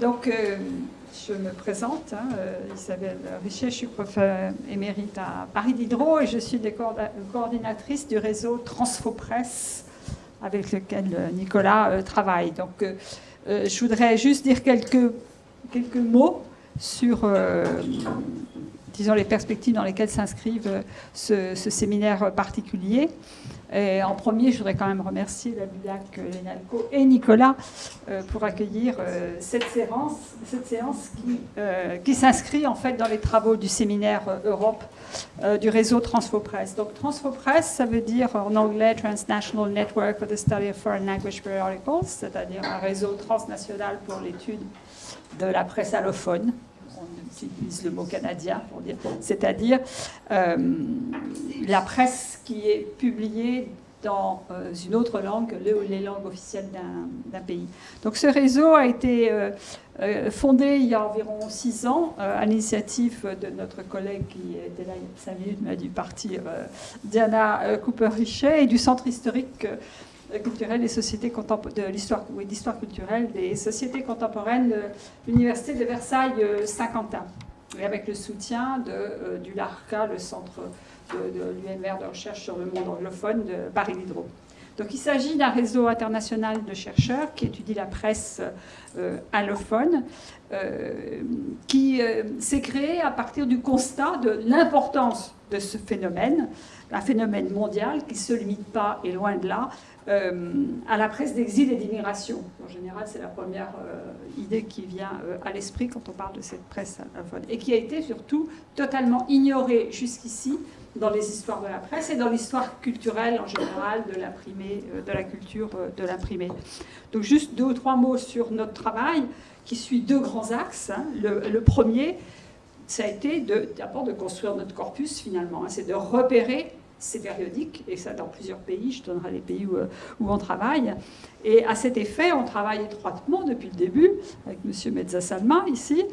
Donc, euh, je me présente, hein, euh, Isabelle Richer, je suis professeure émérite à Paris Diderot et je suis coordinatrice du réseau Transfopresse avec lequel Nicolas travaille. Donc, je voudrais juste dire quelques, quelques mots sur disons, les perspectives dans lesquelles s'inscrivent ce, ce, séminaire particulier. En premier, je voudrais quand même remercier la BULAC, Lénalco et Nicolas euh, pour accueillir euh, cette séance, cette séance qui, euh, qui s'inscrit en fait dans les travaux du séminaire Europe du réseau Transfopress. Donc Transfopress, ça veut dire en anglais Transnational Network for the Study of Foreign Language Periodicals, c'est-à-dire un réseau transnational pour l'étude de la presse allophone on utilise le mot canadien pour dire, c'est-à-dire euh, la presse qui est publiée dans euh, une autre langue que les langues officielles d'un pays. Donc ce réseau a été euh, fondé il y a environ six ans à l'initiative de notre collègue qui était là il y a cinq minutes mais a dû partir, Diana Cooper-Richet, et du centre historique culturelle des sociétés de l'histoire oui, culturelle des sociétés contemporaines de l'université de Versailles-Saint-Quentin et avec le soutien de, euh, du LARCA, le centre de, l'UMR de recherche sur le monde anglophone de Paris Diderot. Donc il s'agit d'un réseau international de chercheurs qui étudie la presse euh, allophone, euh, qui s'est créé à partir du constat de l'importance de ce phénomène, un phénomène mondial qui ne se limite pas, et loin de là, euh, à la presse d'exil et d'immigration. En général, c'est la première euh, idée qui vient euh, à l'esprit quand on parle de cette presse et qui a été surtout totalement ignorée jusqu'ici dans les histoires de la presse et dans l'histoire culturelle en général de l'imprimé, de la culture de l'imprimé. Donc juste deux ou trois mots sur notre travail qui suit deux grands axes. Hein. Le, premier, ça a été d'abord de, construire notre corpus finalement, hein. c'est de repérer c'est périodique, et ça dans plusieurs pays, je donnerai les pays où, euh, où, on travaille. Et à cet effet, on travaille étroitement depuis le début, avec M. Mezzasalma ici,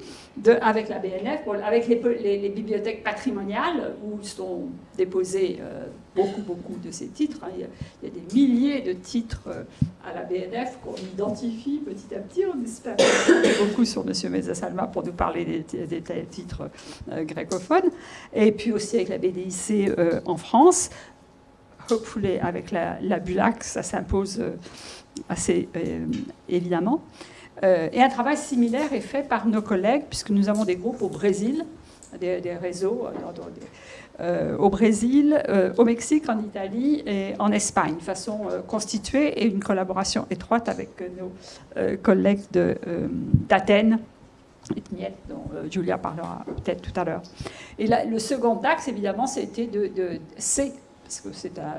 avec la BNF, avec les, bibliothèques patrimoniales, où sont déposés euh, beaucoup, beaucoup de ces titres. Hein. Il, y a, des milliers de titres euh, à la BNF qu'on identifie petit à petit. On espère beaucoup sur M. Mezzasalma pour nous parler des, titres grecophones. Et puis aussi avec la BDIC en France hopefully avec la, la BULAC, ça s'impose euh, assez euh, évidemment. Euh, et un travail similaire est fait par nos collègues, puisque nous avons des groupes au Brésil, des, réseaux au Brésil, au Mexique, en Italie et en Espagne, de façon constituée et une collaboration étroite avec nos collègues d'Athènes dont Julia parlera peut-être tout à l'heure. Et le second axe, évidemment, c'était de, de, parce que c'est un,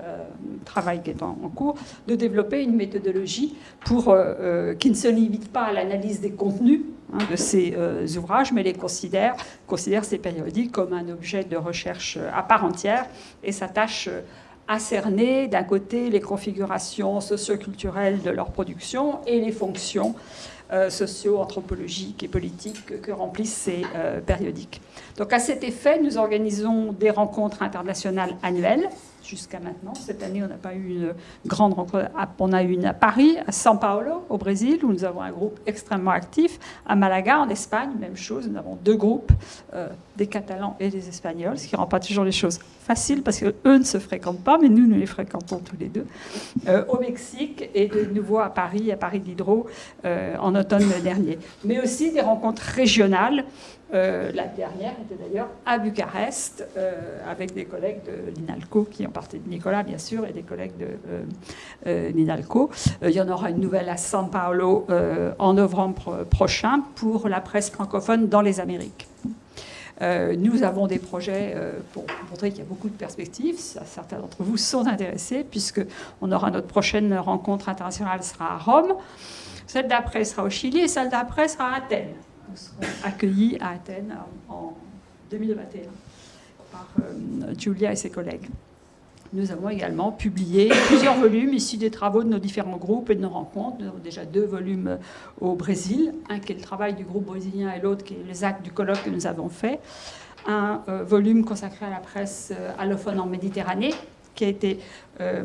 travail qui est en, cours, de développer une méthodologie pour, euh, euh, qui ne se limite pas à l'analyse des contenus hein, de ces euh, ouvrages, mais les considère, considère ces périodiques comme un objet de recherche à part entière et s'attache à cerner d'un côté les configurations socio-culturelles de leur production et les fonctions socio-anthropologiques et politiques que remplissent ces périodiques. Donc à cet effet, nous organisons des rencontres internationales annuelles jusqu'à maintenant. Cette année, on n'a pas eu une grande rencontre. On a eu une à Paris, à São Paulo, au Brésil, où nous avons un groupe extrêmement actif. À Malaga, en Espagne, même chose. Nous avons deux groupes, euh, des Catalans et des Espagnols, ce qui ne rend pas toujours les choses faciles parce qu'eux ne se fréquentent pas, mais nous, nous les fréquentons tous les deux. Euh, au Mexique et de nouveau à Paris, à Paris d'Hydro, euh, en automne dernier. Mais aussi des rencontres régionales euh, la dernière était d'ailleurs à Bucarest, euh, avec des collègues de l'INALCO, qui ont partie de Nicolas, bien sûr, et des collègues de euh, l'INALCO. il y en aura une nouvelle à São Paulo en novembre prochain pour la presse francophone dans les Amériques. nous avons des projets pour montrer qu'il y a beaucoup de perspectives. Certains d'entre vous sont intéressés, puisqu'on aura notre prochaine rencontre internationale sera à Rome. Celle d'après sera au Chili et celle d'après sera à Athènes seront accueillis à Athènes en 2021 par euh, Julia et ses collègues. Nous avons également publié plusieurs volumes issus des travaux de nos différents groupes et de nos rencontres. Nous avons déjà deux volumes au Brésil, un qui est le travail du groupe brésilien et l'autre qui est les actes du colloque que nous avons fait. Un euh, volume consacré à la presse euh, allophone en Méditerranée, qui a été euh,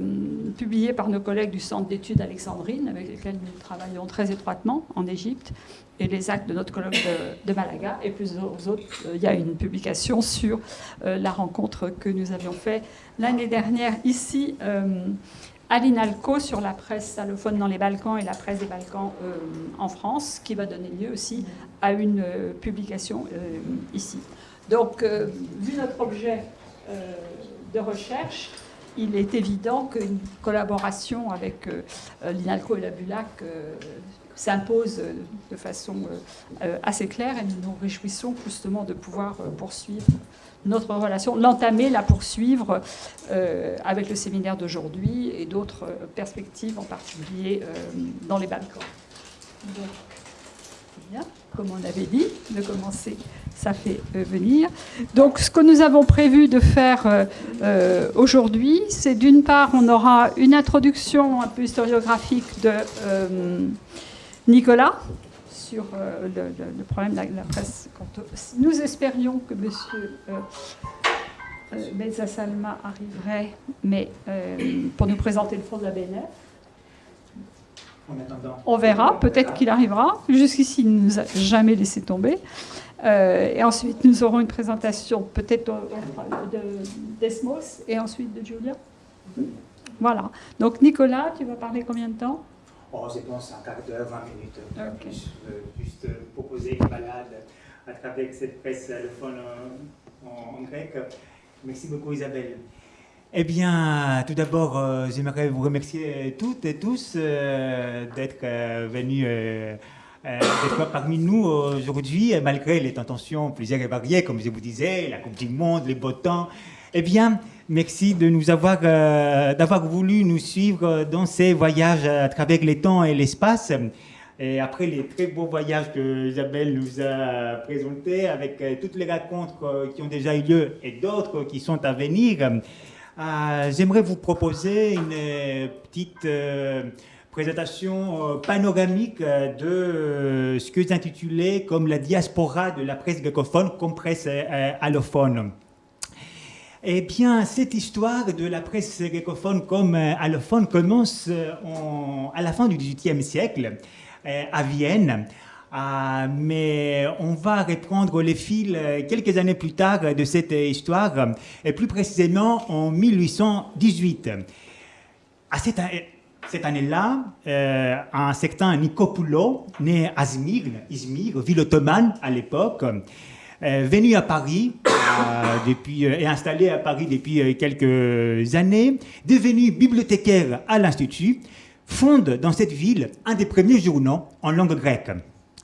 publié par nos collègues du Centre d'études Alexandrine, avec lesquels nous travaillons très étroitement en Égypte, et les actes de notre colloque de, Malaga. Et plusieurs autres, euh, il y a une publication sur euh, la rencontre que nous avions faite l'année dernière ici à l'INALCO sur la presse allophone dans les Balkans et la presse des Balkans en France, qui va donner lieu aussi à une publication ici. Donc, vu notre objet de recherche, il est évident qu'une collaboration avec euh, l'INALCO et la BULAC euh, s'impose de façon euh, assez claire et nous nous réjouissons justement de pouvoir poursuivre notre relation, l'entamer, la poursuivre avec le séminaire d'aujourd'hui et d'autres perspectives, en particulier dans les Balkans. Comme on avait dit, de commencer ça fait euh, venir. Donc ce que nous avons prévu de faire euh, euh, aujourd'hui, c'est d'une part, on aura une introduction un peu historiographique de Nicolas sur le, problème de la, presse. nous espérions que M. Euh, Salma arriverait, mais pour nous présenter le fond de la BNF. On verra, peut-être qu'il arrivera. Jusqu'ici, il ne nous a jamais laissé tomber. Euh, et ensuite, nous aurons une présentation peut-être d'Esmos et ensuite de Julia. Voilà. Donc, Nicolas, tu vas parler combien de temps? Oh, je pense un quart d'heure, 20 minutes. Okay. Je juste proposer une balade à travers cette presse allophone en, en, grec. Merci beaucoup, Isabelle. Eh bien, tout d'abord, euh, j'aimerais vous remercier toutes et tous euh, d'être venus euh, d'être parmi nous aujourd'hui, malgré les tensions plusieurs et variées, comme je vous disais, la Coupe du Monde, les beaux temps. Eh bien, merci de nous avoir, d'avoir voulu nous suivre dans ces voyages à travers les temps et l'espace. Et après les très beaux voyages que Isabelle nous a présentés, avec toutes les rencontres qui ont déjà eu lieu et d'autres qui sont à venir, j'aimerais vous proposer une petite présentation euh, panoramique euh, de euh, ce que intitulé comme la diaspora de la presse greccophone comme presse allophone. Eh bien, cette histoire de la presse greccophone comme allophone commence à la fin du XVIIIe siècle à Vienne. Mais on va reprendre les fils quelques années plus tard de cette histoire, et plus précisément en 1818. À cette, cette année-là, euh, un certain Nicopoulos, né à Izmir, ville ottomane à l'époque, euh, venu à Paris euh, depuis, et installé à Paris depuis quelques années, devenu bibliothécaire à l'Institut, fonde dans cette ville un des premiers journaux en langue grecque.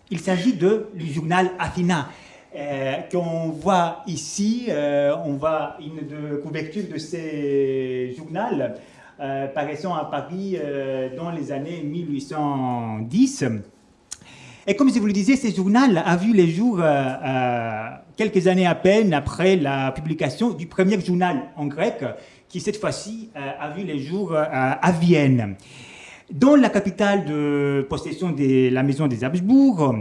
Il s'agit le journal Athina, qu'on voit ici. on voit une de, couverture de ce journal euh, paraissant à Paris euh, dans les années 1810. Et comme je vous le disais, ce journal a vu les jours euh, quelques années à peine après la publication du premier journal en grec, qui cette fois-ci a vu les jours à Vienne. Dans la capitale de possession de la maison des Habsbourg,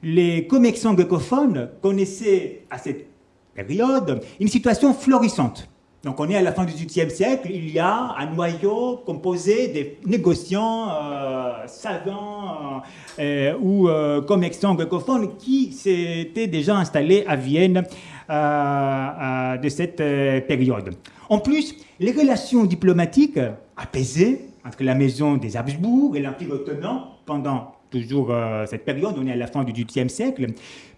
les commerçants greccophones connaissaient à cette période une situation florissante. Donc on est à la fin du XVIIIe siècle, il y a un noyau composé des négociants, euh, savants euh, ou euh, commerçants greccophones qui s'étaient déjà installés à Vienne de cette période. En plus, les relations diplomatiques apaisées entre la maison des Habsbourg et l'Empire ottoman pendant toujours euh, cette période, on est à la fin du XVIIIe siècle,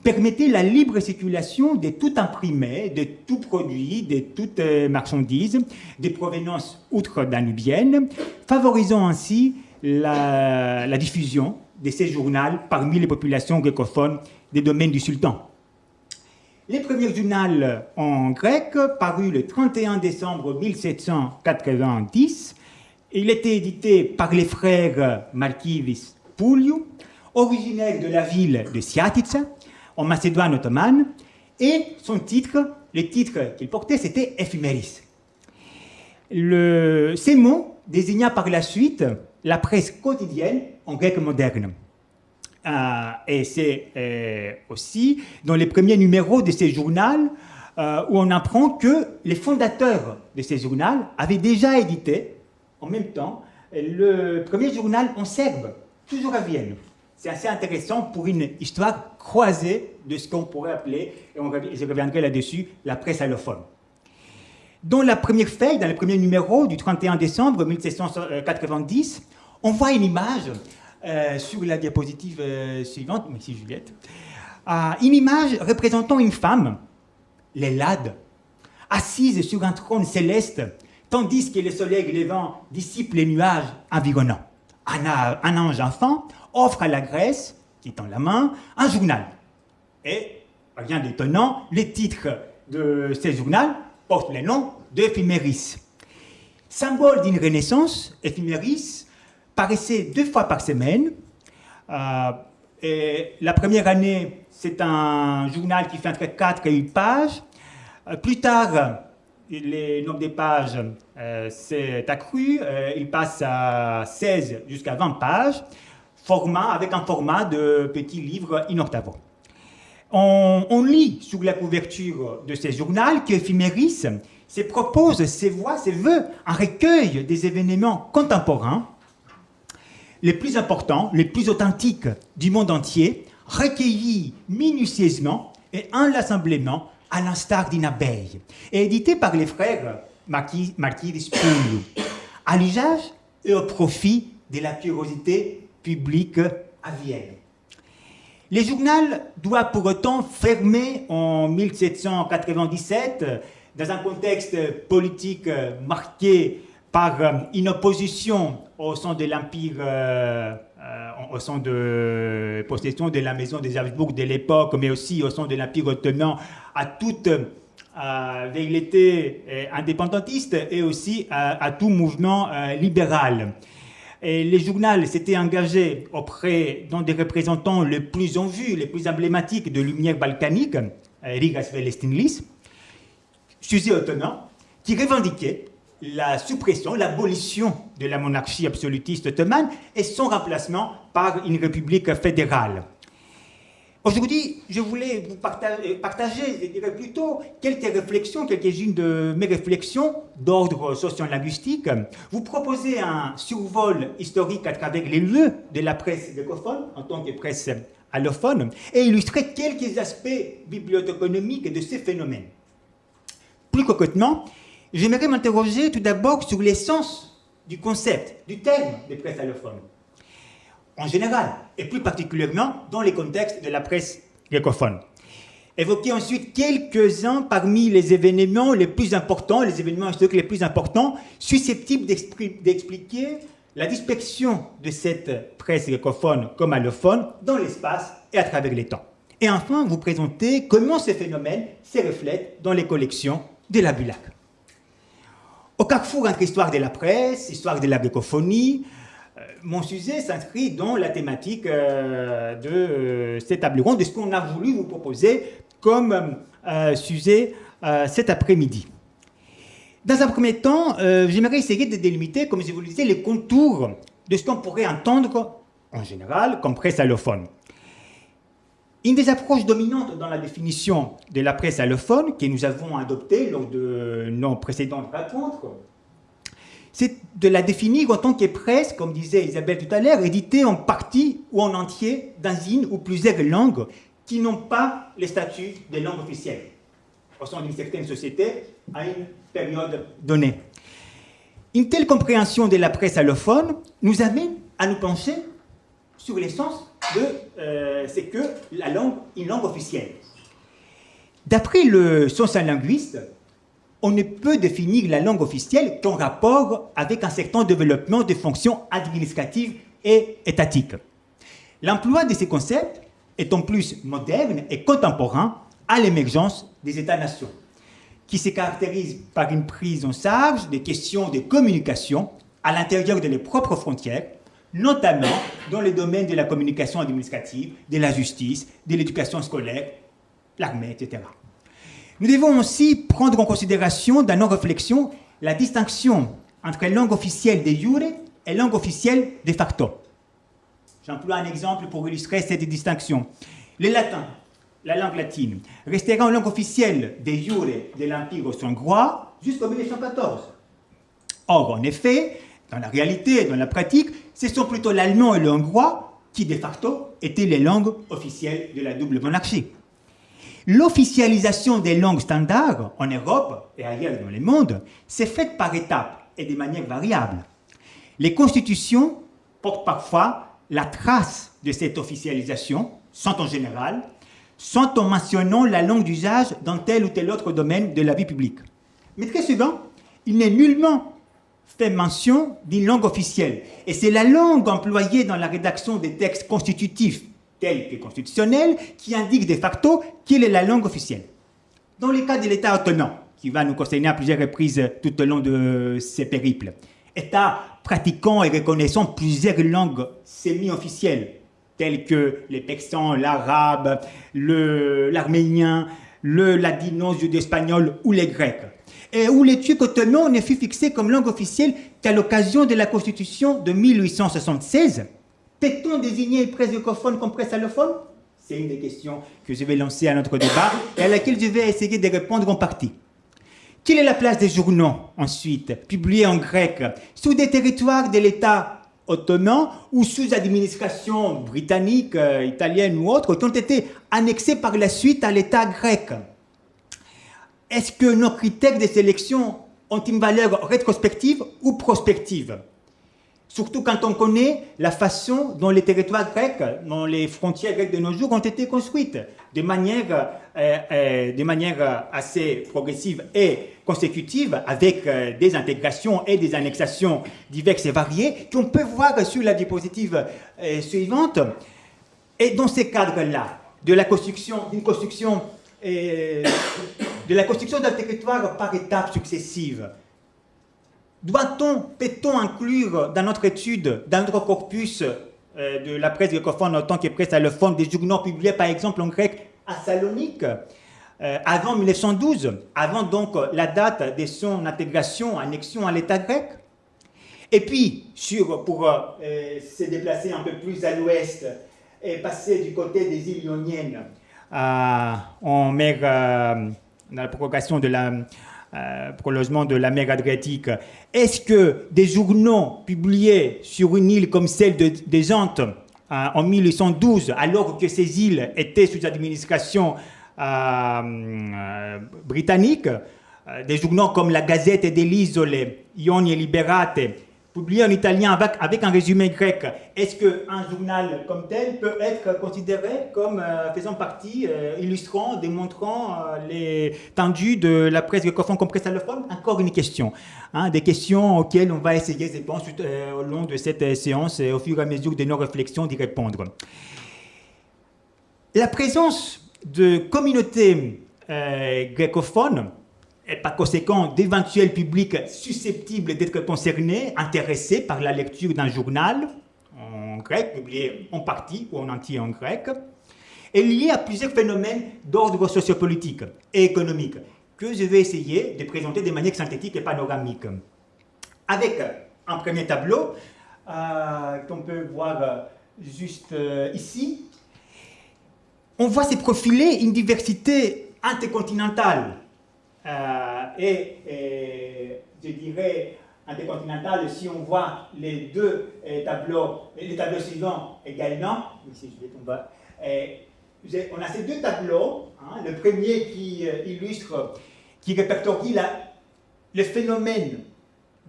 permettait la libre circulation de tout imprimé, de tout produit, de toute euh, marchandise, des provenances outre-danubiennes, favorisant ainsi la, diffusion de ces journaux parmi les populations greccophones des domaines du sultan. Les premiers journaux en grec, parus le 31 décembre 1790, il était édité par les frères Malkivis Pouliou, originaire de la ville de Siatica, en Macédoine ottomane, et son titre, le titre qu'il portait, c'était Ephemeris. Le, ces mots désigna par la suite la presse quotidienne en grec moderne. Euh, et c'est euh, aussi dans les premiers numéros de ces journaux euh, où on apprend que les fondateurs de ces journaux avaient déjà édité, en même temps, le premier journal en serbe, toujours à Vienne. C'est assez intéressant pour une histoire croisée de ce qu'on pourrait appeler, et je reviendrai là-dessus, la presse allophone. Dans la première feuille, dans le premier numéro du 31 décembre 1790, on voit une image euh, sur la diapositive euh, suivante, merci Juliette, euh, une image représentant une femme, l'Hélade, assise sur un trône céleste, tandis que le soleil levant dissipe les nuages environnants. Un, ange enfant offre à la Grèce, qui tend la main, un journal. Et, rien d'étonnant, les titres de ce journal portent le nom d'Éphéméris. Symbole d'une renaissance, Éphéméris paraissait deux fois par semaine. Euh, et la première année, c'est un journal qui fait entre 4 et 8 pages. Euh, plus tard, le nombre de pages euh, s'est accru. il passe à 16 jusqu'à 20 pages, format, avec un format de petits livres in octavo. On, lit sur la couverture de ce journal qu'Éphéméris se propose, ses voix, ses voeux, un recueil des événements contemporains les plus importants, les plus authentiques du monde entier, recueillis minutieusement et inlassablement à l'instar d'une abeille, et édité par les frères Marquis, Marquis à l'usage et au profit de la curiosité publique à Vienne. Le journal doit pour autant fermer en 1797 dans un contexte politique marqué par une opposition au sein de l'Empire, euh, au sein de possession de la maison des Habsbourg de l'époque, mais aussi au sein de l'Empire ottoman, à toute velléité indépendantiste et aussi à, tout mouvement libéral. Et les journaux s'étaient engagés auprès d'un des représentants les plus en vue, les plus emblématiques de lumière balkanique, Rigas Velestinlis, Suzy Ottoman, qui revendiquait la suppression, l'abolition de la monarchie absolutiste ottomane et son remplacement par une république fédérale. Aujourd'hui, je voulais vous partager, partager, je dirais plutôt, quelques réflexions, quelques-unes de mes réflexions d'ordre sociolinguistique. Vous proposer un survol historique à travers les lieux de la presse greccophone, en tant que presse allophone, et illustrer quelques aspects bibliothéconomiques de ces phénomènes. Plus concrètement, j'aimerais m'interroger tout d'abord sur l'essence du concept, du terme de presse allophone, en général, et plus particulièrement dans les contextes de la presse greccophone. Évoquer ensuite quelques-uns parmi les événements les plus importants, les événements historiques les plus importants, susceptibles d'expliquer la dispersion de cette presse greccophone comme allophone dans l'espace et à travers les temps. Et enfin, vous présenter comment ces phénomènes se reflètent dans les collections de la Bulac. Au carrefour entre histoire de la presse, histoire de la grecophonie, euh, mon sujet s'inscrit dans la thématique euh, de euh, cet table ronde, de ce qu'on a voulu vous proposer comme sujet cet après-midi. Dans un premier temps, j'aimerais essayer de délimiter, comme je vous le disais, les contours de ce qu'on pourrait entendre en général comme presse allophone. Une des approches dominantes dans la définition de la presse allophone que nous avons adoptée lors de nos précédentes rencontres, c'est de la définir en tant que presse, comme disait Isabelle tout à l'heure, éditée en partie ou en entier dans une ou plusieurs langues qui n'ont pas le statut de langue officielle au sein d'une certaine société à une période donnée. Une telle compréhension de la presse allophone nous amène à nous pencher sur l'essence euh, c'est que la langue, une langue officielle. D'après le sociolinguiste, on ne peut définir la langue officielle qu'en rapport avec un certain développement des fonctions administratives et étatiques. L'emploi de ces concepts est en plus moderne et contemporain à l'émergence des États-nations, qui se caractérisent par une prise en charge des questions de communication à l'intérieur de leurs propres frontières notamment dans les domaines de la communication administrative, de la justice, de l'éducation scolaire, l'armée, etc. Nous devons aussi prendre en considération dans nos réflexions la distinction entre langue officielle de jure et langue officielle de facto. J'emploie un exemple pour illustrer cette distinction. Le latin, la langue latine, restera une langue officielle des jure de l'Empire austro-hongrois jusqu'en 1914. Or, en effet, dans la réalité, dans la pratique, ce sont plutôt l'allemand et le hongrois qui, de facto, étaient les langues officielles de la double monarchie. L'officialisation des langues standards en Europe et ailleurs dans le monde s'est faite par étapes et de manière variable. Les constitutions portent parfois la trace de cette officialisation, sans en général, sans en mentionnant la langue d'usage dans tel ou tel autre domaine de la vie publique. Mais très souvent, il n'est nullement fait mention d'une langue officielle. Et c'est la langue employée dans la rédaction des textes constitutifs tels que constitutionnels qui indique de facto quelle est la langue officielle. Dans le cas de l'État autonome, qui va nous concerner à plusieurs reprises tout au long de ces périples, État pratiquant et reconnaissant plusieurs langues semi-officielles, telles que les persans, l'arabe, l'arménien, le, le ladino, judéo-espagnol ou les grecs et où les Turcs ottomans ne fut fixé comme langue officielle qu'à l'occasion de la Constitution de 1876. Peut-on désigner une presse francophone comme presse allophone C'est une des questions que je vais lancer à notre débat et à laquelle je vais essayer de répondre en partie. Quelle est la place des journaux, ensuite, publiés en grec, sous des territoires de l'État ottoman ou sous administration britannique, euh, italienne ou autre, qui ont été annexés par la suite à l'État grec? Est-ce que nos critères de sélection ont une valeur rétrospective ou prospective? Surtout quand on connaît la façon dont les territoires grecs, dont les frontières grecques de nos jours ont été construites, de manière, euh, euh, de manière assez progressive et consécutive, avec euh, des intégrations et des annexations diverses et variées, qu'on peut voir sur la diapositive suivante. Et dans ces cadres-là, de la construction, d'une construction de la construction d'un territoire par étapes successives. Doit-on, peut-on inclure dans notre étude, dans notre corpus euh, de la presse grécophone en tant que presse allophone, des journaux publiés par exemple en grec à Salonique, euh, avant 1912, avant donc la date de son intégration, annexion à l'État grec? Et puis, sur, pour euh, se déplacer un peu plus à l'ouest et passer du côté des îles Ioniennes, en mer dans la prolongation de la, euh, prolongement de la mer Adriatique, est-ce que des journaux publiés sur une île comme celle de, des euh, en 1812, alors que ces îles étaient sous administration euh, britannique, des journaux comme la Gazette dell'Isole, Ioni Liberate, publié en italien avec, un résumé grec, est-ce qu'un journal comme tel peut être considéré comme euh, faisant partie, euh, illustrant, démontrant euh, les tendus de la presse grécophone comme presse allophone? Encore une question. Hein, des questions auxquelles on va essayer, je pense, au long de cette séance et au fur et à mesure de nos réflexions d'y répondre. La présence de communautés grécophones et par conséquent d'éventuels publics susceptibles d'être concernés, intéressés par la lecture d'un journal en grec, publié en partie ou en entier en grec, est lié à plusieurs phénomènes d'ordre sociopolitique et économique que je vais essayer de présenter de manière synthétique et panoramique. Avec un premier tableau euh, qu'on peut voir euh, juste euh, ici, on voit se profiler une diversité intercontinentale euh, et, je dirais intercontinental, si on voit les deux euh, tableaux, les tableaux suivants également, euh, on a ces deux tableaux, hein, le premier qui illustre, qui répertorie la, le phénomène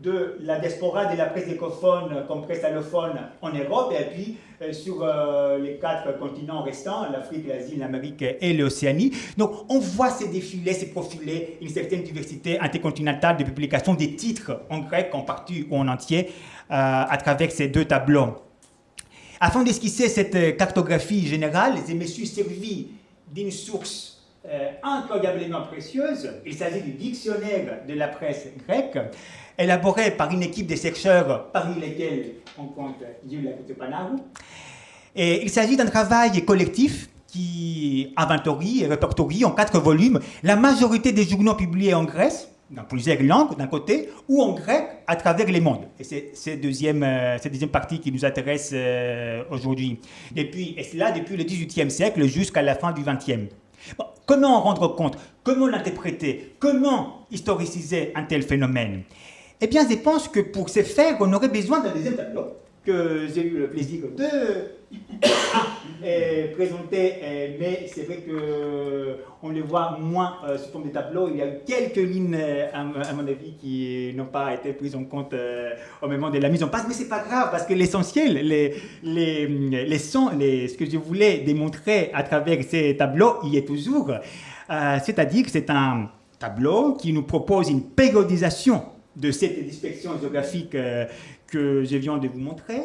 de la diaspora de la presse écophone comme presse allophone en Europe et puis euh, sur euh, les quatre continents restants, l'Afrique, l'Asie, l'Amérique et l'Océanie. Donc on voit ces défilés, ces profilés, une certaine diversité intercontinentale de publications des titres en grec, en partie ou en entier, euh, à travers ces deux tableaux. Afin d'esquisser cette cartographie générale, je me suis servi d'une source incroyablement précieuse. Il s'agit du dictionnaire de la presse grecque élaboré par une équipe de chercheurs, parmi lesquels on compte Julia Kutupanau. Et il s'agit d'un travail collectif qui inventorie et répertorie en quatre volumes la majorité des journaux publiés en Grèce dans plusieurs langues d'un côté, ou en grec à travers les mondes. Et c'est cette deuxième, cette deuxième partie qui nous intéresse aujourd'hui. Et puis, et cela depuis le XVIIIe siècle jusqu'à la fin du XXe. Bon, comment en rendre compte? Comment l'interpréter? Comment historiciser un tel phénomène? Eh bien, je pense que pour ce faire, on aurait besoin d'un deuxième tableau que j'ai eu le plaisir de euh, présenter, euh, mais c'est vrai qu'on le voit moins euh, sous forme de tableau. Il y a eu quelques lignes, à, mon avis, qui n'ont pas été prises en compte au moment de la mise en place, mais c'est pas grave parce que l'essentiel, les, les, les sons, les, ce que je voulais démontrer à travers ces tableaux, il est toujours. C'est-à-dire que c'est un tableau qui nous propose une périodisation de cette dispersion géographique que je viens de vous montrer,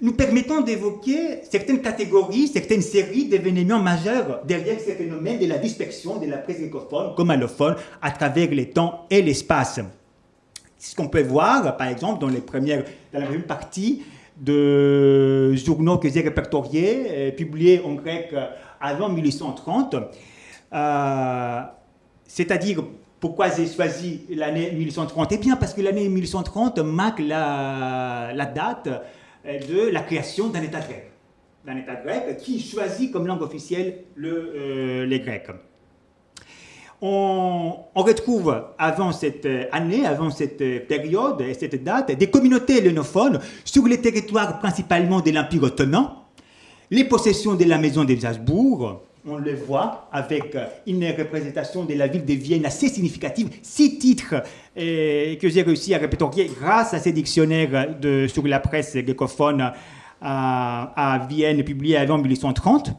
nous permettant d'évoquer certaines catégories, certaines séries d'événements majeurs derrière ces phénomènes de la dispersion de la presse grécophone comme allophone à travers les temps et l'espace. Ce qu'on peut voir, par exemple, dans, les premières, dans la première partie de journaux que j'ai répertoriés, euh, publiés en grec avant 1830, euh, c'est-à-dire pourquoi j'ai choisi l'année 1830 Eh bien, parce que l'année 1830 marque la, date euh, de la création d'un État grec. D'un État grec qui choisit comme langue officielle le, euh, les Grecs. On, retrouve avant cette année, avant cette période et cette date, des communautés hellénophones sur les territoires principalement de l'Empire ottoman, les possessions de la maison des Habsbourg, on le voit avec une représentation de la ville de Vienne assez significative, six titres euh, que j'ai réussi à répertorier grâce à ces dictionnaires de, sur la presse greccophone euh, à, Vienne publiés avant 1830.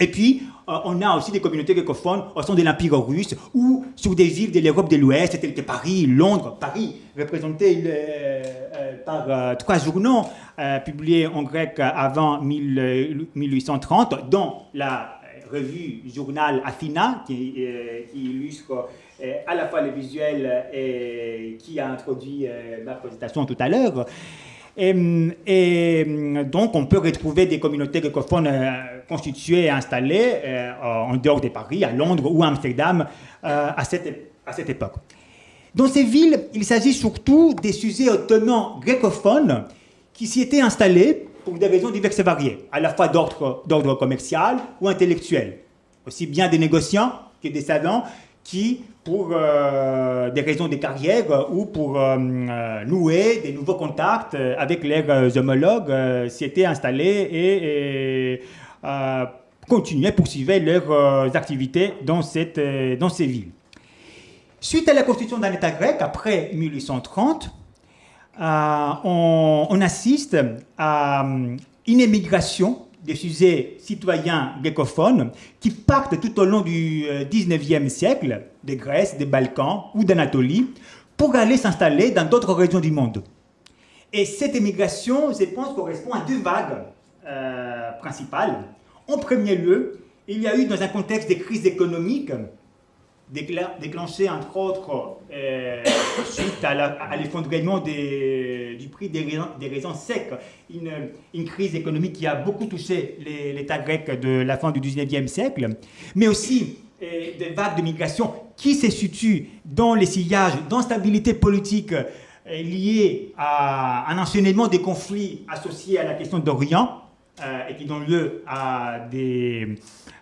Et puis, euh, on a aussi des communautés greccophones au sein de l'Empire russe ou sur des villes de l'Europe de l'Ouest, telles que Paris, Londres. Paris, représenté par trois journaux publiés en grec avant 1830, dont la revue, journal Athena, qui, euh, illustre euh, à la fois le visuel et qui a introduit euh, ma présentation tout à l'heure. Et, donc, on peut retrouver des communautés greccophones constituées et installées en dehors de Paris, à Londres ou à Amsterdam à, cette, à cette époque. Dans ces villes, il s'agit surtout des sujets ottomans greccophones qui s'y étaient installés pour des raisons diverses et variées, à la fois d'ordre commercial ou intellectuel. Aussi bien des négociants que des savants qui, pour euh, des raisons de carrière ou pour euh, euh, nouer des nouveaux contacts avec leurs homologues, s'y étaient installés et, et continuaient, poursuivaient leurs activités dans, cette, dans ces villes. Suite à la constitution d'un État grec, après 1830, euh, on, assiste à euh, une émigration des sujets citoyens grecophones qui partent tout au long du 19e euh, siècle, de Grèce, des Balkans ou d'Anatolie, pour aller s'installer dans d'autres régions du monde. Et cette émigration, je pense, correspond à deux vagues principales. En premier lieu, il y a eu, dans un contexte de crise économique, déclenché entre autres euh, suite à l'effondrement du prix des raisins, des secs, une, crise économique qui a beaucoup touché l'État grec de la fin du 19e siècle, mais aussi euh, des vagues de migration qui se situent dans les sillages d'instabilité politique euh, liées à un enchaînement des conflits associés à la question d'Orient et qui donnent lieu à des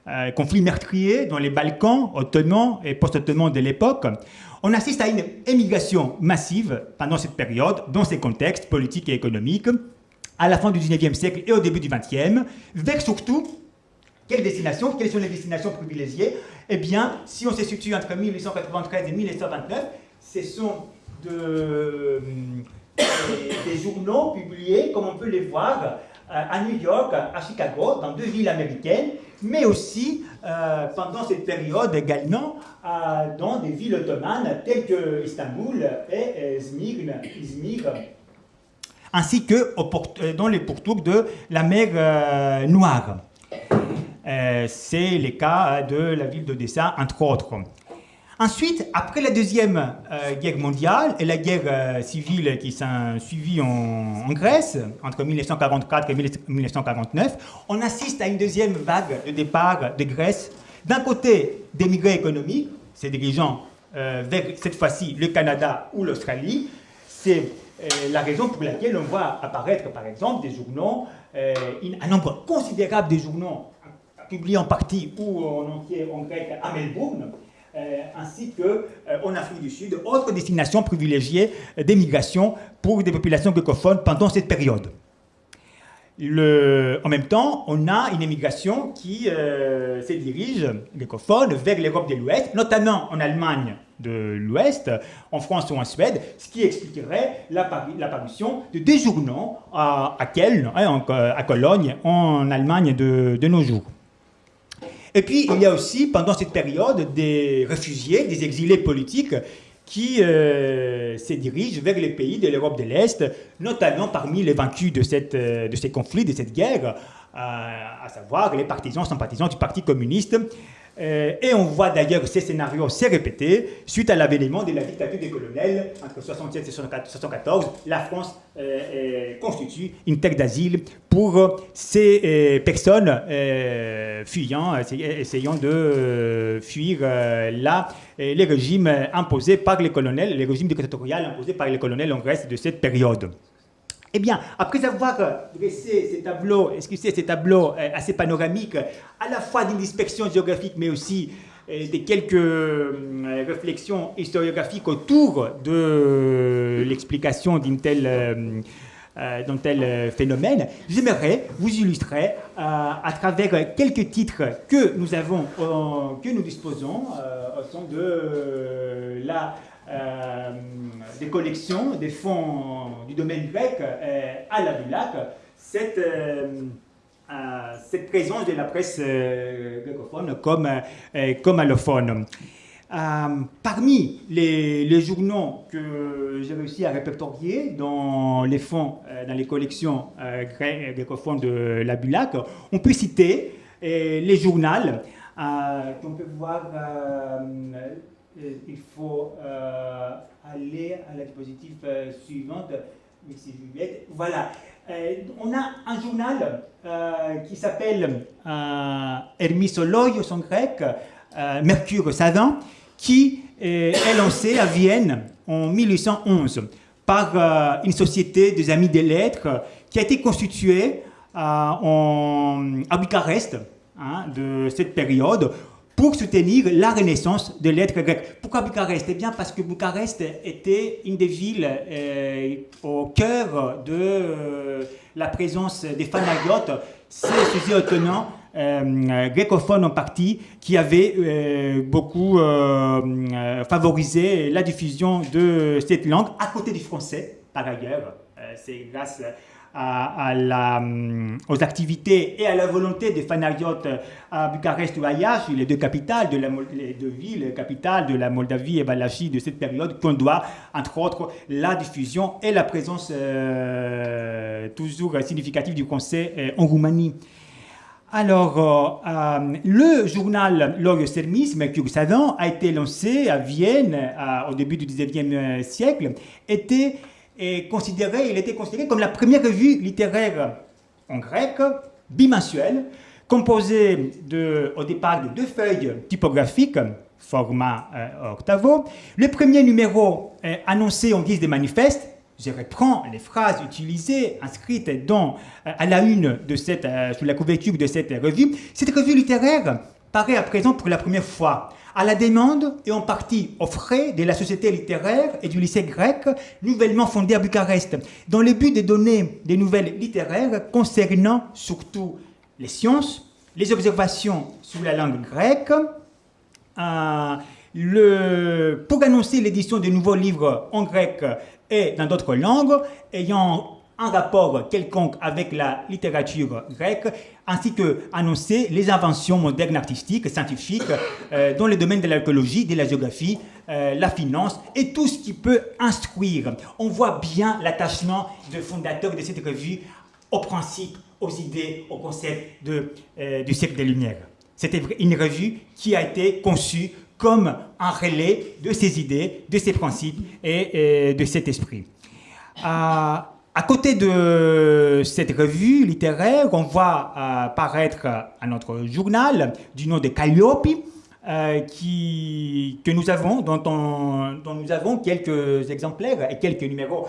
euh, conflits meurtriers dans les Balkans ottomans et post-ottomans de l'époque, on assiste à une émigration massive pendant cette période, dans ces contextes politiques et économiques, à la fin du 19e siècle et au début du 20e, vers surtout quelles destinations, quelles sont les destinations privilégiées? Eh bien, si on se situe entre 1893 et 1929, ce sont euh, des journaux publiés, comme on peut les voir, euh, à New York, à Chicago, dans deux villes américaines, mais aussi euh, pendant cette période également euh, dans des villes ottomanes telles que Istanbul et Izmir, ainsi que dans les pourtours de la mer Noire. C'est le cas de la ville d'Odessa, entre autres. Ensuite, après la Deuxième euh, Guerre mondiale et la guerre euh, civile qui s'est suivie en, Grèce, entre 1944 et 1949, on assiste à une deuxième vague de départ de Grèce. D'un côté, d'émigrés économiques, ces dirigeants vers cette fois-ci le Canada ou l'Australie. C'est la raison pour laquelle on voit apparaître, par exemple, des journaux, un nombre considérable de journaux publiés en partie ou en entier en grec à Melbourne, ainsi qu'en Afrique du Sud, autre destination privilégiée d'émigration pour des populations grecophones pendant cette période en même temps, on a une émigration qui euh, se dirige, greccophone, vers l'Europe de l'Ouest, notamment en Allemagne de l'Ouest, en France ou en Suède, ce qui expliquerait l'apparition de deux journaux à, hein, à Cologne, en Allemagne de nos jours. Et puis, il y a aussi, pendant cette période, des réfugiés, des exilés politiques qui euh, se dirigent vers les pays de l'Europe de l'Est, notamment parmi les vaincus de, euh, ces conflits, de cette guerre, euh, à savoir les partisans, sympathisants du Parti communiste, et on voit d'ailleurs ces scénarios se répéter suite à l'avènement de la dictature des colonels entre 1967 et 1974. La France euh, constitue une terre d'asile pour ces euh, personnes fuyant, essayant de fuir là les régimes imposés par les colonels, les régimes dictatoriaux imposés par les colonels en Grèce de cette période. Eh bien, après avoir dressé ces tableaux, excusez, ces tableaux euh, assez panoramiques, à la fois d'une dispersion géographique, mais aussi euh, de quelques euh, réflexions historiographiques autour de l'explication d'un tel, tel phénomène, j'aimerais vous illustrer à travers quelques titres que nous avons, que nous disposons au sein de la euh, des collections, des fonds du domaine grec euh, à la Bulac, cette, euh, cette présence de la presse greccophone comme, allophone. parmi les, journaux que j'ai réussi à répertorier dans les fonds, dans les collections greccophones de la Bulac, on peut citer les journaux qu'on peut voir il faut euh, aller à la diapositive euh, suivante. Voilà. Euh, on a un journal qui s'appelle Hermisologios en grec, Mercure savant, qui est lancé à Vienne en 1811 par une société des amis des lettres qui a été constituée à Bucarest hein, de cette période pour soutenir la renaissance de l'être grec. Pourquoi Bucarest? Eh bien parce que Bucarest était une des villes euh, au cœur de euh, la présence des fanagiotes, ces sujets autonome euh, en partie, qui avaient beaucoup favorisé la diffusion de cette langue, à côté du français, par ailleurs. C'est grâce hum, aux activités et à la volonté des fanariotes à Bucarest ou à Iași, les deux capitales, de la, les deux villes capitales de la Moldavie et Valachie de cette période, qu'on doit, entre autres, la diffusion et la présence euh, toujours significative du Conseil euh, en Roumanie. Alors, euh, le journal L'Orio Sermis, Mercure Savant, a été lancé à Vienne au début du 19e siècle, était considéré, il était considéré comme la première revue littéraire en grec, bimensuelle, composée de, au départ de deux feuilles typographiques, format euh, octavo. Le premier numéro est annoncé en guise de manifeste. Je reprends les phrases utilisées, inscrites dans, euh, à la une de cette, euh, sous la couverture de cette revue. Cette revue littéraire paraît à présent pour la première fois à la demande et en partie aux frais de la Société littéraire et du lycée grec, nouvellement fondé à Bucarest, dans le but de donner des nouvelles littéraires concernant surtout les sciences, les observations sur la langue grecque, euh, pour annoncer l'édition de nouveaux livres en grec et dans d'autres langues, ayant un rapport quelconque avec la littérature grecque, ainsi que annoncer les inventions modernes artistiques, scientifiques, euh, dans le domaine de l'archéologie, de la géographie, euh, la finance et tout ce qui peut instruire. On voit bien l'attachement de fondateur de cette revue aux principes, aux idées, aux concepts de, euh, du siècle des Lumières. C'était une revue qui a été conçue comme un relais de ces idées, de ces principes et, de cet esprit. Côté de cette revue littéraire, on voit apparaître un autre journal du nom de Calliope, qui, que nous avons, dont, nous avons quelques exemplaires et quelques numéros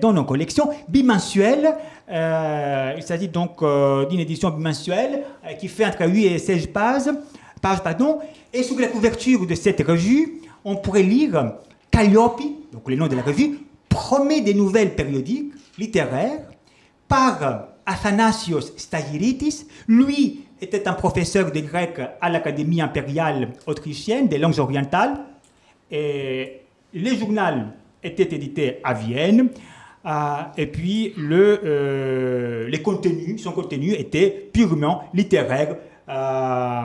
dans nos collections, bimensuelles. il s'agit donc d'une édition bimensuelle qui fait entre 8 et 16 pages, pages pardon, et sous la couverture de cette revue, on pourrait lire Calliope, donc le nom de la revue, promet des nouvelles périodiques littéraires par Athanasios Stagiritis. Lui était un professeur de grec à l'Académie impériale autrichienne des langues orientales. Et les journaux étaient édités à Vienne. Euh, et puis le, euh, les contenus, son contenu était purement littéraire. Euh,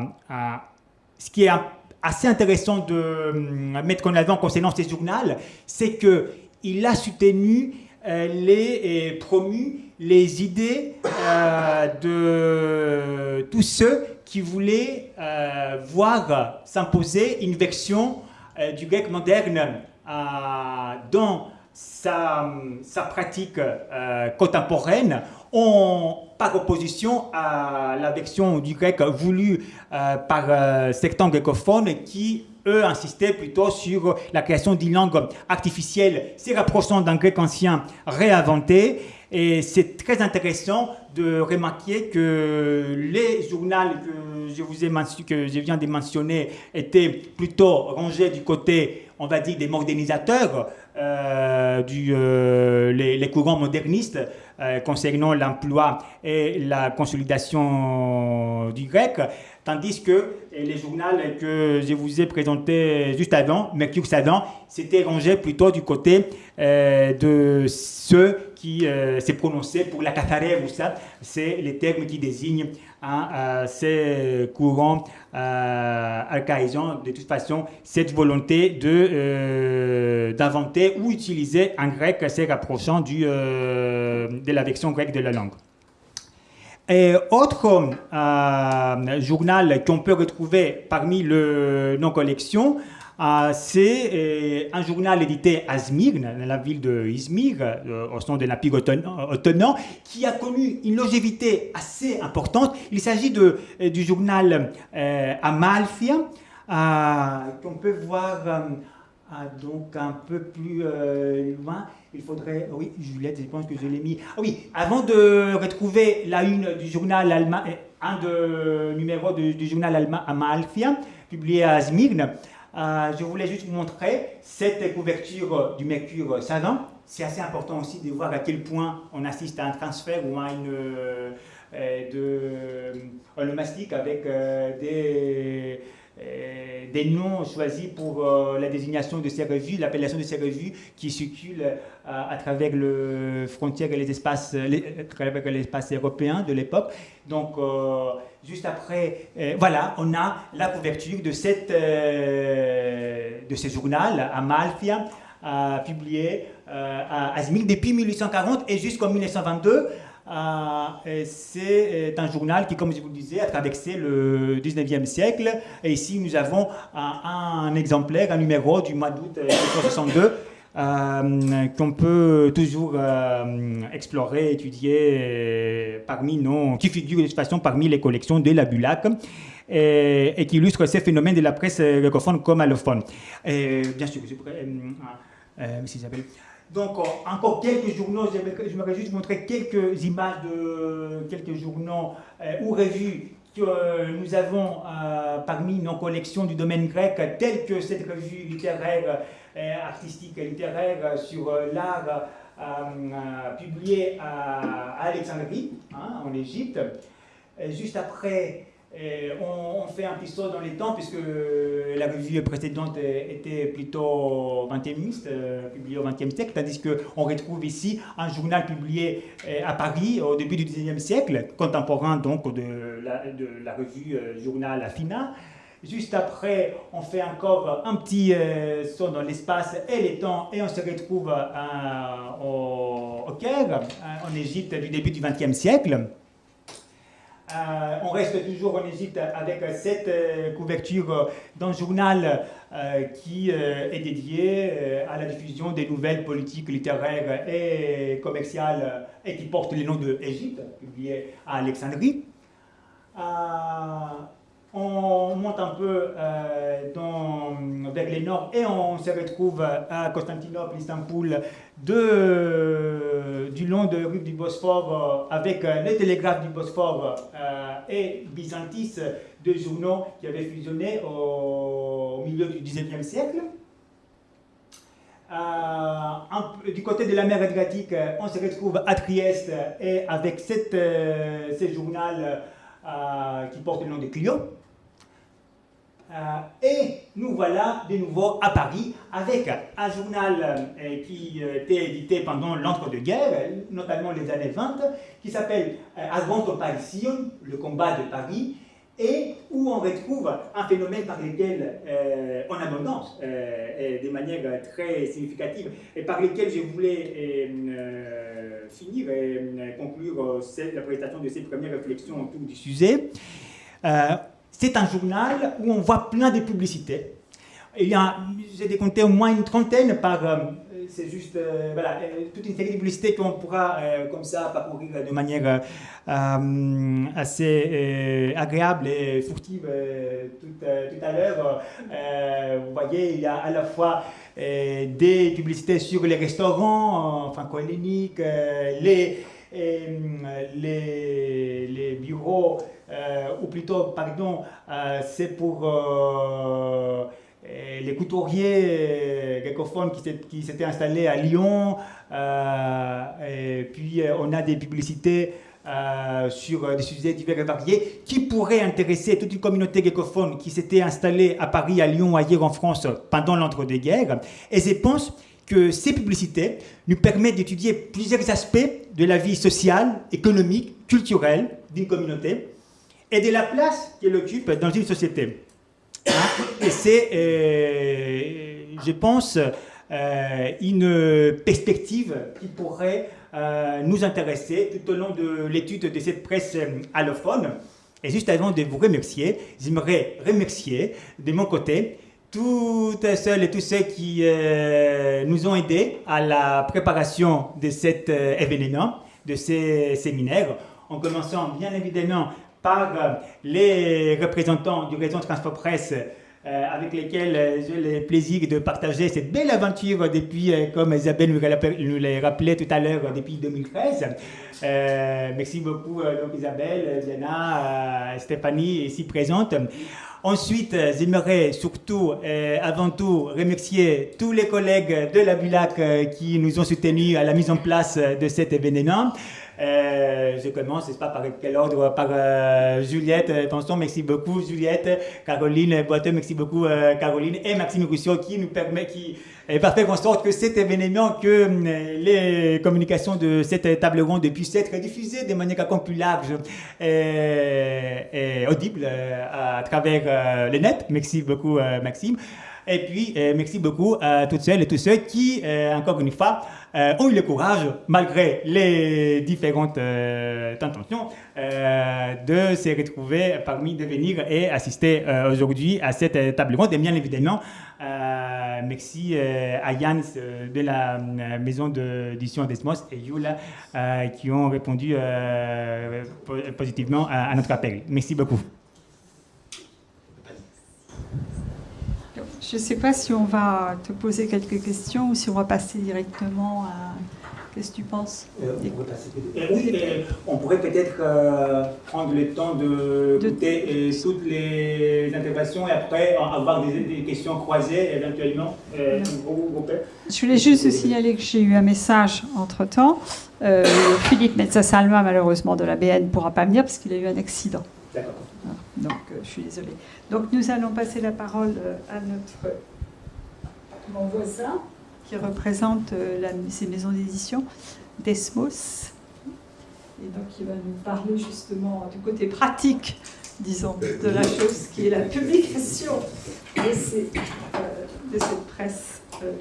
ce qui est assez intéressant de mettre en avant concernant ces journaux, c'est que il a soutenu euh, les, et promu les idées euh, de tous ceux qui voulaient euh, voir s'imposer une version du grec moderne dans sa, pratique contemporaine en, par opposition à la version du grec voulue par certains grecophones qui eux insistaient plutôt sur la création d'une langue artificielle se rapprochant d'un grec ancien réinventé. Et c'est très intéressant de remarquer que les journaux que je, vous ai que je viens de mentionner étaient plutôt rangés du côté, on va dire, des modernisateurs, euh, du, euh, les, courants modernistes euh, concernant l'emploi et la consolidation du grec. Tandis que les journaux que je vous ai présentés juste avant, Mercure Savant, c'était rangé plutôt du côté euh, de ceux qui euh, s'est prononcé pour la ou ça, c'est les termes qui désignent hein, euh, ces courants euh, archaïsants, de toute façon, cette volonté de, d'inventer ou utiliser un grec assez rapprochant du, de la version grecque de la langue. Et autre euh, journal qu'on peut retrouver parmi nos collections, euh, c'est euh, un journal édité à Smyrne, dans la ville de Izmir, euh, au sein de l'Empire ottoman, qui a connu une longévité assez importante. Il s'agit du journal Amalfia, qu'on peut voir donc un peu plus loin il faudrait. Oui, Juliette, je pense que je l'ai mis. Ah oui, avant de retrouver la une du journal allemand, un de numéro du, journal allemand Amalfia, publié à Smyrne, euh, je voulais juste vous montrer cette couverture du mercure savant. C'est assez important aussi de voir à quel point on assiste à un transfert ou à une euh, de avec euh, des des noms choisis pour euh, la désignation de ces revues, l'appellation de ces revues qui circulent euh, à travers les frontières et les espaces, l'espace européen de l'époque. Donc, juste après, voilà, on a la couverture de, cette, de ce journal, Amalfia, publié à Azmir depuis 1840 et jusqu'en 1922. Euh, c'est euh, un journal qui, comme je vous le disais, a traversé le 19e siècle. Et ici, nous avons un, exemplaire, un numéro du mois d'août 1962. Euh, qu'on peut toujours explorer, étudier parmi nos, qui figure de toute façon parmi les collections de la Bulac et, qui illustre ces phénomènes de la presse greccophone comme allophone. Bien sûr, je pourrais, euh. Donc, euh, encore quelques journaux, j'aimerais juste montrer quelques images de quelques journaux euh, ou revues que euh, nous avons parmi nos collections du domaine grec, telles que cette revue littéraire, artistique et littéraire sur l'art publiée à, Alexandrie, hein, en Égypte. juste après, on, fait un petit saut dans les temps, puisque la revue précédente était plutôt 20e, euh, publiée au 20e siècle, tandis qu'on retrouve ici un journal publié euh, à Paris au début du 19e siècle, contemporain donc de la, revue euh, Journal Afina. Juste après, on fait encore un petit saut dans l'espace et les temps et on se retrouve au, au Caire, en Égypte du début du 20e siècle. Euh, on reste toujours en Égypte avec cette euh, couverture euh, d'un journal qui est dédié à la diffusion des nouvelles politiques littéraires et commerciales et qui porte le nom de publié à Alexandrie. On remonte un peu dans, vers les nord et on se retrouve à Constantinople, Istanbul, du long de rue du Bosphore avec les télégraphes du Bosphore et Byzantis, deux journaux qui avaient fusionné au, milieu du XIXe siècle. Euh, du côté de la mer Adriatique, on se retrouve à Trieste et avec cette, euh, ce journal euh, qui porte le nom de Clio. et nous voilà de nouveau à Paris avec un journal qui était édité pendant l'entre-deux-guerres, notamment les années 20, qui s'appelle Avant Parisien, le combat de Paris, et où on retrouve un phénomène par lequel, euh, en abondance, euh, de manière très significative, et par lequel je voulais euh, finir et conclure la présentation de ces premières réflexions autour du sujet. c'est un journal où on voit plein de publicités. Il y a, j'ai décompté au moins une trentaine par c'est juste euh, voilà, euh, toute une série de publicités qu'on pourra euh, comme ça parcourir de manière assez agréable et furtive tout, à l'heure. vous voyez, il y a à la fois des publicités sur les restaurants les, les, les, bureaux, ou plutôt, pardon, c'est pour les couturiers grecophones qui s'étaient installés à Lyon, euh, et puis euh, on a des publicités euh, sur des sujets divers et variés qui pourraient intéresser toute une communauté greccophone qui s'était installée à Paris, à Lyon, ailleurs en France pendant l'entre-deux-guerres. Et je pense que ces publicités nous permettent d'étudier plusieurs aspects de la vie sociale, économique, culturelle d'une communauté et de la place qu'elle occupe dans une société. Et c'est, euh, je pense, euh, une perspective qui pourrait euh, nous intéresser tout au long de l'étude de cette presse allophone. Et juste avant de vous remercier, j'aimerais remercier de mon côté toutes celles et tous ceux qui nous ont aidés à la préparation de cet événement, de ces séminaires, en commençant bien évidemment par euh, les représentants du réseau Transport Presse euh, avec lesquels euh, j'ai le plaisir de partager cette belle aventure depuis, comme Isabelle nous l'a rappelé tout à l'heure, depuis 2013. merci beaucoup donc Isabelle, Diana, Stéphanie ici présente. Ensuite, j'aimerais surtout, avant tout, remercier tous les collègues de la BULAC qui nous ont soutenus à la mise en place de cet événement. Euh, je commence, n'est-ce pas, par quel ordre Par euh, Juliette Attention, merci beaucoup Juliette, Caroline Boiteux, merci beaucoup euh, Caroline, et Maxime Rousseau qui nous permet, qui va faire en sorte que cet événement, que les communications de cette table ronde puissent être diffusées de manière encore plus large et, audible à travers le net. Merci beaucoup Maxime. Et puis, merci beaucoup à toutes celles et tous ceux qui, encore une fois, euh, ont eu le courage, malgré les différentes euh, intentions, euh, de se retrouver parmi, de venir et assister aujourd'hui à cette table ronde. Et bien évidemment, merci à Yann de la maison d'édition d'Esmos et Yula qui ont répondu positivement à notre appel. Merci beaucoup. Je ne sais pas si on va te poser quelques questions ou si on va passer directement à... Qu'est-ce que tu penses? Euh, on, pourrait peut-être euh, prendre le temps de, de... Euh, toutes les interventions et après avoir des, questions croisées éventuellement. Je voulais juste signaler que j'ai eu un message entre-temps. Philippe Metza-Salma, malheureusement, de la BN, ne pourra pas venir parce qu'il a eu un accident. D'accord. Donc, je suis désolée. Donc nous allons passer la parole euh, à notre mon voisin qui représente euh, ces maisons d'édition, Desmos. Et donc il va nous parler justement du côté pratique, disons, de la chose qui est la publication de, euh, cette presse euh,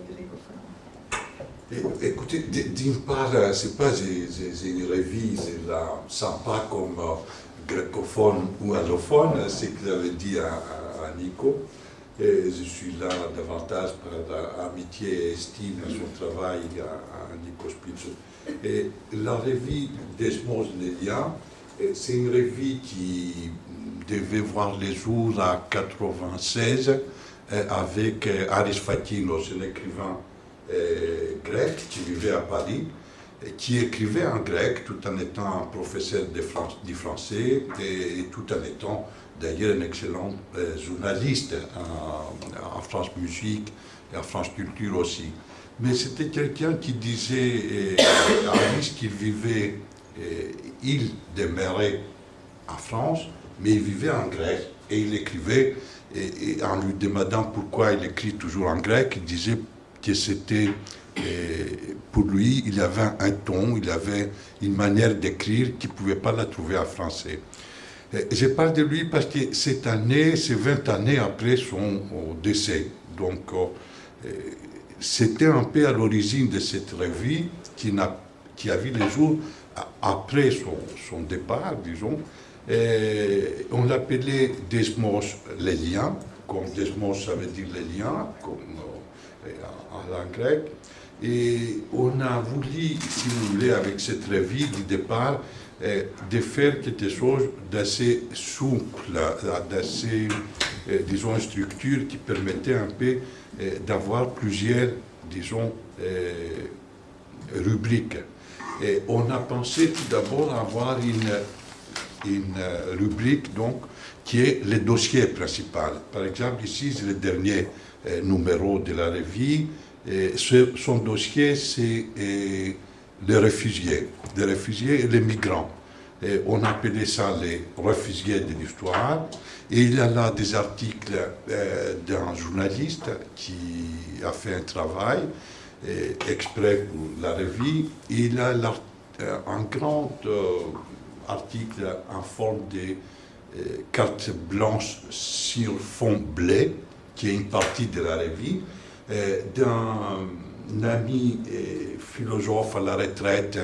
Écoutez, d'une part, c'est pas une revue, c'est sympa comme greccophone ou allophone, c'est ce qu'il avait dit à, Nico. Et je suis là davantage par amitié et estime à son travail à, Nico Spitz. Et la revue Desmos Nelia, c'est une revue qui devait voir les jours à 96 avec Aris Fatinos, un écrivain grec qui vivait à Paris qui écrivait en grec tout en étant un professeur de français et, tout en étant d'ailleurs un excellent euh, journaliste en, France Musique et en France Culture aussi. Mais c'était quelqu'un qui disait euh, à Alice qu'il vivait, euh, il demeurait en France, mais il vivait en grec et il écrivait, et en lui demandant pourquoi il écrit toujours en grec, il disait que c'était et pour lui, il avait un ton, il avait une manière d'écrire qu'il ne pouvait pas la trouver en français. je parle de lui parce que cette année, c'est 20 années après son décès. Donc, euh, c'était un peu à l'origine de cette revue qui, a, qui a vu les jours après son, départ, disons. On l'appelait Desmos les liens, comme Desmos ça veut dire les liens, comme euh, en langue grecque. Et on a voulu, si vous voulez, avec cette revue du départ, eh, de faire quelque chose d'assez souple, d'assez, eh, disons, une structure qui permettait un peu eh, d'avoir plusieurs, disons, rubriques. Et on a pensé tout d'abord avoir une, une rubrique donc, qui est le dossier principal. Par exemple, ici, c'est le dernier numéro de la revue son dossier, c'est les réfugiés, les réfugiés et les migrants. on appelait ça les réfugiés de l'histoire. Et il a là des articles euh, d'un journaliste qui a fait un travail exprès pour la revue. Il a euh, un grand euh, article en forme de carte blanche sur fond bleu, qui est une partie de la revue. Euh, d'un ami philosophe à la retraite,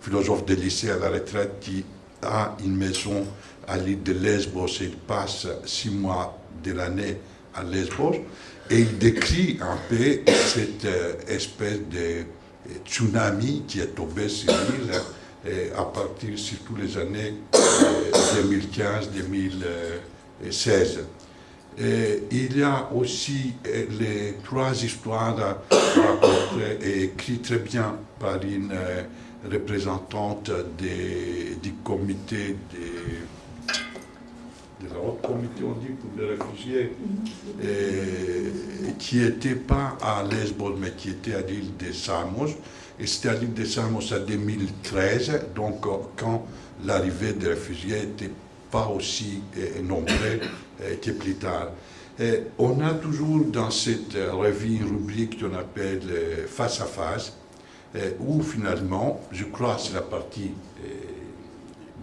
philosophe de lycée à la retraite, qui a une maison à l'île de Lesbos et il passe six mois de l'année à Lesbos. Et il décrit un peu cette euh, espèce de tsunami qui est tombé sur l'île à partir surtout les années 2015-2016. Et il y a aussi euh, les trois histoires racontées et écrites très bien par une euh, représentante du comité de la haute comité, on dit, pour les réfugiés, et, qui n'était pas à Lesbos, mais qui était à l'île de Samos. Et c'était à l'île de Samos en 2013, donc quand l'arrivée des réfugiés n'était pas aussi euh, nombreux euh, que plus tard. Et on a toujours dans cette revue une rubrique qu'on appelle euh, face à face, euh, où finalement, je crois c'est la partie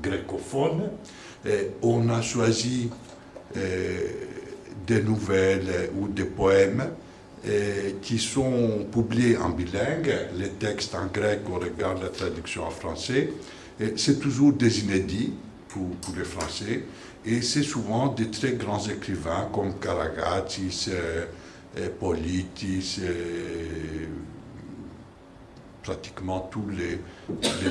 grécophone, on a choisi des nouvelles ou des poèmes qui sont publiés en bilingue, les textes en grec, on regarde la traduction en français, c'est toujours des inédits pour, les Français, et c'est souvent des très grands écrivains comme Karagatis, euh, Politis, pratiquement tous les,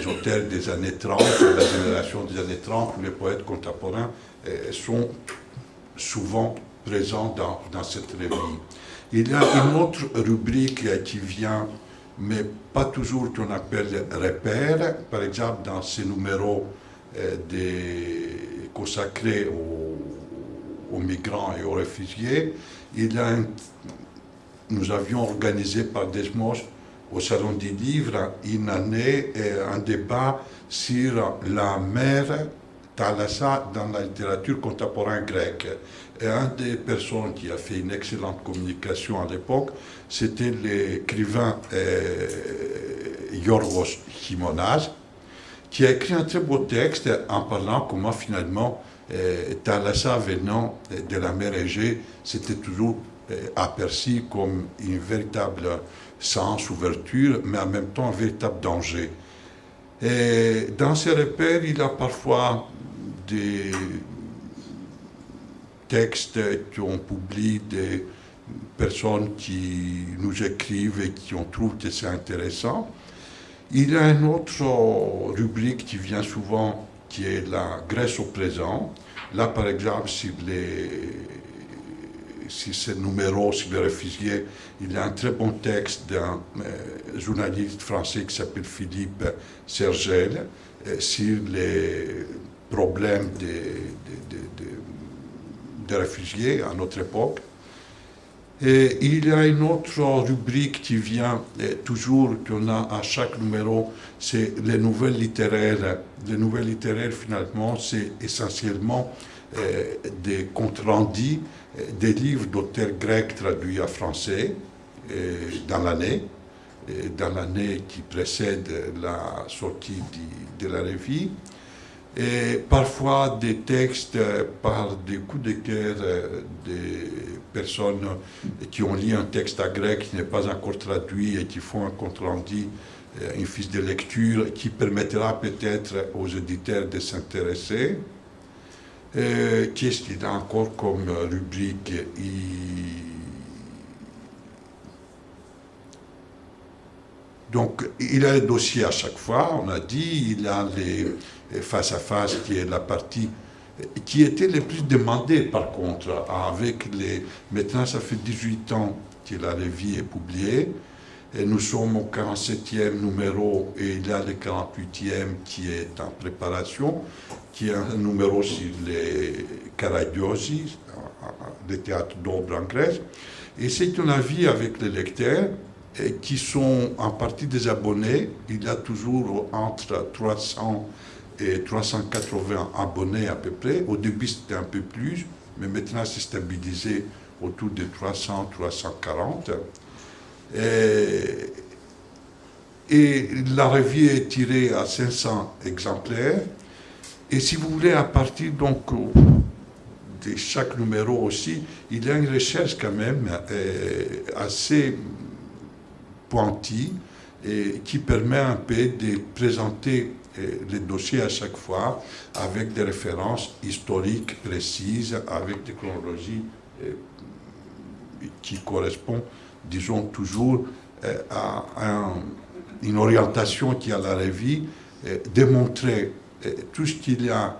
auteurs des années 30, la génération des années 30, les poètes contemporains euh, sont souvent présents dans, dans cette revue. Il y a une autre rubrique qui vient, mais pas toujours qu'on appelle repère. Par exemple, dans ces numéros des consacré aux, migrants et aux réfugiés. Nous avions organisé par Desmos au Salon du Livre une année un débat sur la mère Thalassa dans la littérature contemporaine grecque. Et un des personnes qui a fait une excellente communication à l'époque, c'était l'écrivain euh, Yorgos Chimonas, qui a écrit un très beau texte en parlant comment finalement euh, Thalassa venant de la mer Égée, c'était toujours euh, aperçu comme une véritable sens, ouverture, mais en même temps un véritable danger. Et dans ces repères, il a parfois des textes qu'on publie des personnes qui nous écrivent et qui ont trouvé que c'est intéressant. Il y a une autre rubrique qui vient souvent, qui est la Grèce au présent, Là, par exemple, sur, les, sur ce numéro sur les réfugiés, il y a un très bon texte d'un euh, journaliste français qui s'appelle Philippe Sergel euh, sur les problèmes des réfugiés à notre époque. Il y a une autre rubrique qui vient toujours, qu'on a à chaque numéro, c'est les nouvelles littéraires. Les nouvelles littéraires, finalement, c'est essentiellement euh, des comptes rendus euh, des livres d'auteurs grecs traduits en français euh, dans l'année, dans l'année qui précède la sortie de la revue et parfois des textes par des coups de cœur des personnes qui ont lu un texte à grec qui n'est pas encore traduit et qui font un compte rendu, euh, une fiche de lecture qui permettra peut-être aux éditeurs de s'intéresser. Qu'est-ce qu'il a encore comme rubrique? Donc, il a les dossiers à chaque fois, on a dit, il a les face à face, qui est la partie qui était le plus demandée par contre, avec les... Maintenant, ça fait 18 ans que la revue est publiée, et nous sommes au 47e numéro, et il y a le 48e qui est en préparation, qui est un numéro sur les Caragiosi, le théâtre d'ombre en Grèce. Et c'est un avis avec les lecteurs, qui sont en partie des abonnés. Il y a toujours entre 300 et 380 abonnés à peu près. Au début, c'était un peu plus, mais maintenant, c'est stabilisé autour de 300, 340. Et, et la revue est tirée à 500 exemplaires. Et si vous voulez, à partir donc de chaque numéro aussi, il y a une recherche quand même euh, assez pointue et qui permet un peu de présenter les dossiers à chaque fois avec des références historiques précises, avec des chronologies euh, qui correspondent, disons, toujours euh, à une orientation qui a la revue, euh, démontrer tout ce qu'il y a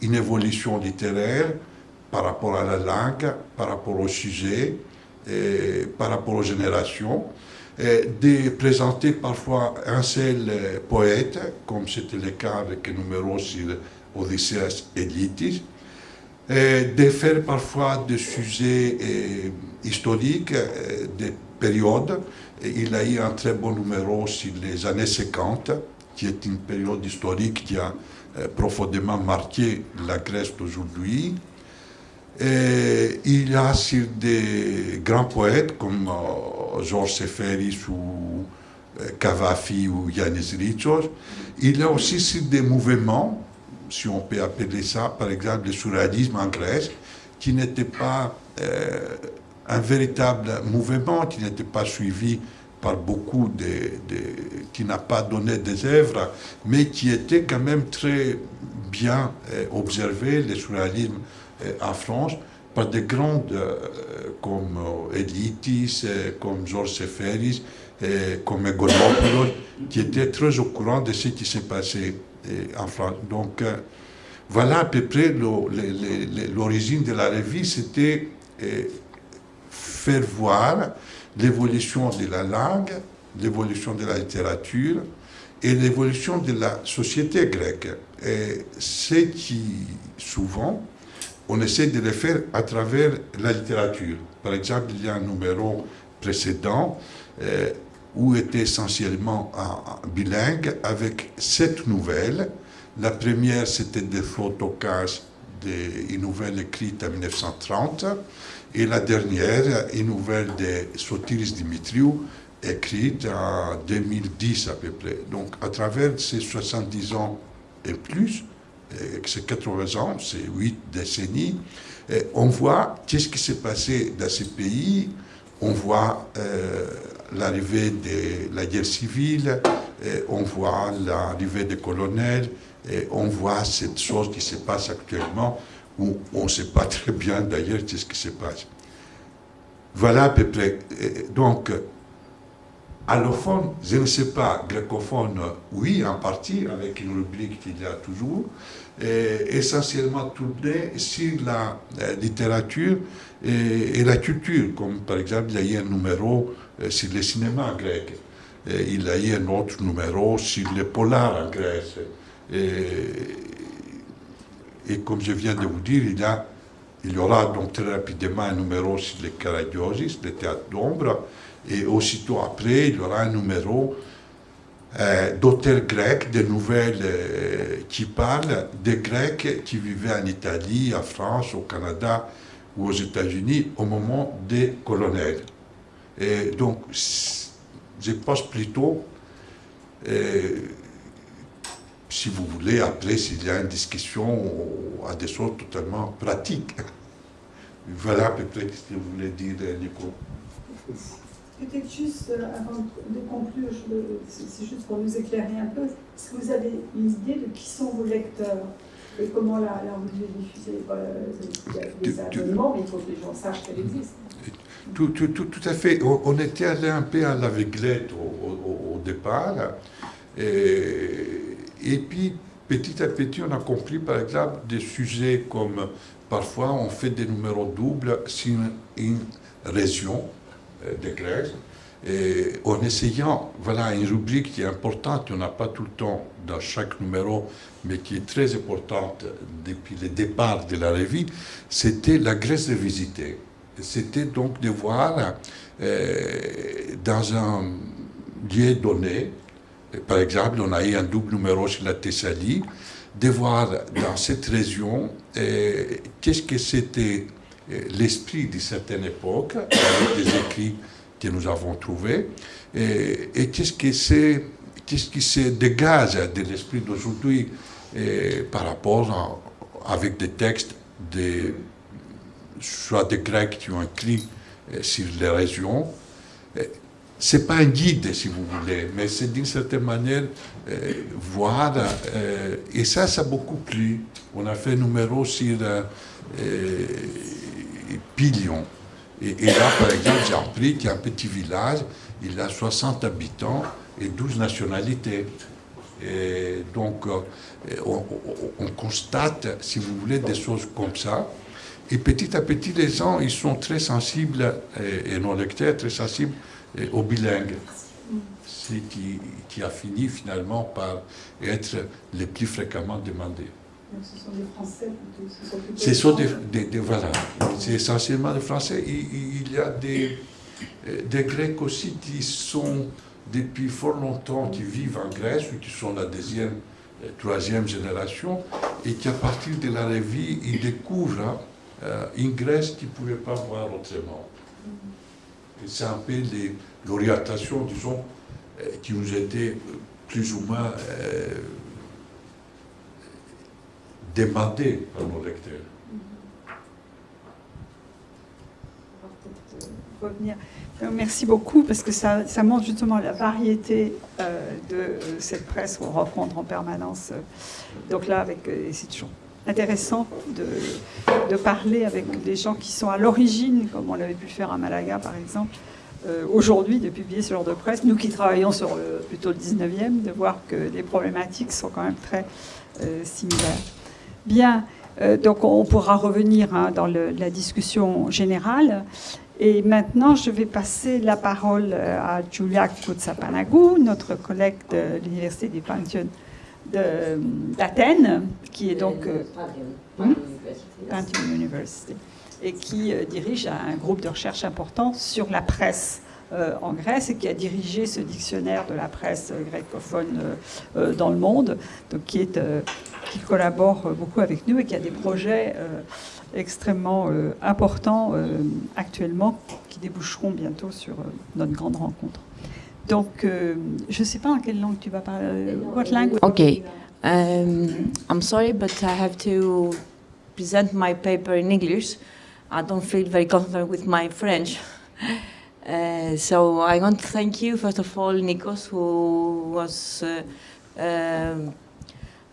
une évolution littéraire par rapport à la langue, par rapport au sujet, et par rapport aux générations, de présenter parfois un seul euh, poète, comme c'était le cas avec le numéro sur Odysseus et et de faire parfois des sujets euh, historiques, euh, des périodes. il a eu un très bon numéro sur les années 50, qui est une période historique qui a profondément marqué la Grèce d'aujourd'hui. Il a sur des grands poètes comme Georges Seferis ou Cavafi ou Yanis Ritsos. Il a aussi sur des mouvements, si on peut appeler ça, par exemple le surréalisme en Grèce, qui n'était pas euh, un véritable mouvement, qui n'était pas suivi par beaucoup de, qui n'a pas donné des œuvres, mais qui était quand même très bien euh, observé, le surréalisme euh, en France, par des grands comme Elitis, comme Georges Seferis, comme Egonopoulos, qui étaient très au courant de ce qui s'est passé en France. Donc, euh, voilà à peu près l'origine de la revue, c'était euh, faire voir l'évolution de la langue, l'évolution de la littérature et l'évolution de la société grecque. Et ce qui, souvent, on essaie de le faire à travers la littérature. Par exemple, il y a un numéro précédent euh, où était essentiellement bilingue avec sept nouvelles. La première, c'était des Photocases, une nouvelle écrite en 1930, et la dernière, une nouvelle de Sotiris Dimitriou, écrite en 2010 à peu près. Donc, à travers ces 70 ans et plus, c'est 80 ans, c'est 8 décennies, on voit qu'est-ce qui s'est passé dans ces pays, on voit euh, l'arrivée de la guerre civile, on voit l'arrivée des colonels, on voit cette chose qui se passe actuellement, où on ne sait pas très bien d'ailleurs ce qui se passe. Voilà à peu près. Donc, allophone, je ne sais pas, greccophone, oui, en partie, avec une rubrique qu'il y a toujours, essentiellement tourné sur la, littérature et, la culture, comme par exemple, il y a eu un numéro euh, sur le cinéma grec, et il y a eu un autre numéro sur les polars en Grèce. Et, comme je viens de vous dire, il y, a, il y aura donc très rapidement un numéro sur les Karagiosis, le théâtre d'ombre, et aussitôt après, il y aura un numéro euh, d'auteurs grecs, des nouvelles euh, qui parlent des Grecs qui vivaient en Italie, en France, au Canada ou aux États-Unis au moment des colonels. Et donc, je pense plutôt, euh, si vous voulez, après, s'il y a une discussion à des choses totalement pratiques. Voilà à peu près ce que vous voulez dire, Nico. Peut-être juste, euh, avant de conclure, c'est juste pour nous éclairer un peu, est-ce que vous avez une idée de qui sont vos lecteurs et comment la, la revue est diffusée? Des abonnements, mais il faut que les gens sachent qu'elle existe. Tout, tout, tout, tout, à fait. On, était allé un peu à l'aveuglette au, au, départ. Et, et, puis, petit à petit, on a compris, par exemple, des sujets comme parfois on fait des numéros doubles sur une région de Grèce. Et en essayant, voilà une rubrique qui est importante, on n'a pas tout le temps dans chaque numéro, mais qui est très importante depuis le départ de la revue, c'était la Grèce de visiter. C'était donc de voir euh, dans un lieu donné, par exemple, on a eu un double numéro sur la Thessalie, de voir dans cette région euh, qu'est-ce que c'était l'esprit de certaine époque, avec des écrits que nous avons trouvés, et, qu'est-ce qui se, qu'est-ce dégage de l'esprit d'aujourd'hui par rapport avec des textes de, soit des Grecs qui ont écrit euh, sur les régions. C'est pas un guide, si vous voulez, mais c'est d'une certaine manière euh, voir, euh, et ça, ça a beaucoup plu. On a fait un numéro sur Pilion. Et, là, par exemple, j'ai appris qu'il y a un petit village, il a 60 habitants et 12 nationalités. Et donc, euh, on, constate, si vous voulez, des choses comme ça. Et petit à petit, les gens, ils sont très sensibles, et, nos lecteurs, très sensibles au bilingue. Ce qui, qui a fini finalement par être le plus fréquemment Ce sont des Français plutôt. Ce sont, des, voilà, c'est essentiellement des Français. Il, y a des, euh, des Grecs aussi qui sont depuis fort longtemps, qui vivent en Grèce, ou qui sont la deuxième, euh, troisième génération, et qui à partir de la revue, ils découvrent euh, une Grèce qu'ils ne pouvaient pas voir autrement. C'est un peu l'orientation, disons, qui nous était plus ou moins demandé par nos lecteurs. Euh, merci beaucoup parce que ça, montre justement la variété euh, de cette presse qu'on rencontre en permanence. Donc là, avec, euh, c'est toujours intéressant de, parler avec des gens qui sont à l'origine, comme on l'avait pu faire à Malaga par exemple, aujourd'hui de publier ce genre de presse. Nous qui travaillons sur le, plutôt le 19e, de voir que les problématiques sont quand même très similaires. Bien, euh, donc on pourra revenir hein, dans la discussion générale. Et maintenant, je vais passer la parole euh, à Julia Koutsapanagou, notre collègue de l'Université du Panthéon d'Athènes, qui est donc... Euh, hmm? University. Et qui dirige un groupe de recherche important sur la presse en Grèce et qui a dirigé ce dictionnaire de la presse greccophone dans le monde, donc qui est qui collabore beaucoup avec nous et qui a des projets euh, extrêmement euh, importants euh, actuellement qui déboucheront bientôt sur notre grande rencontre. Donc, je ne sais pas en quelle langue tu vas parler. What language? Okay. Um, I'm sorry, but I have to present my paper in English. I don't feel very comfortable with my French. Uh, so I want to thank you, first of all, Nikos, who was uh, um,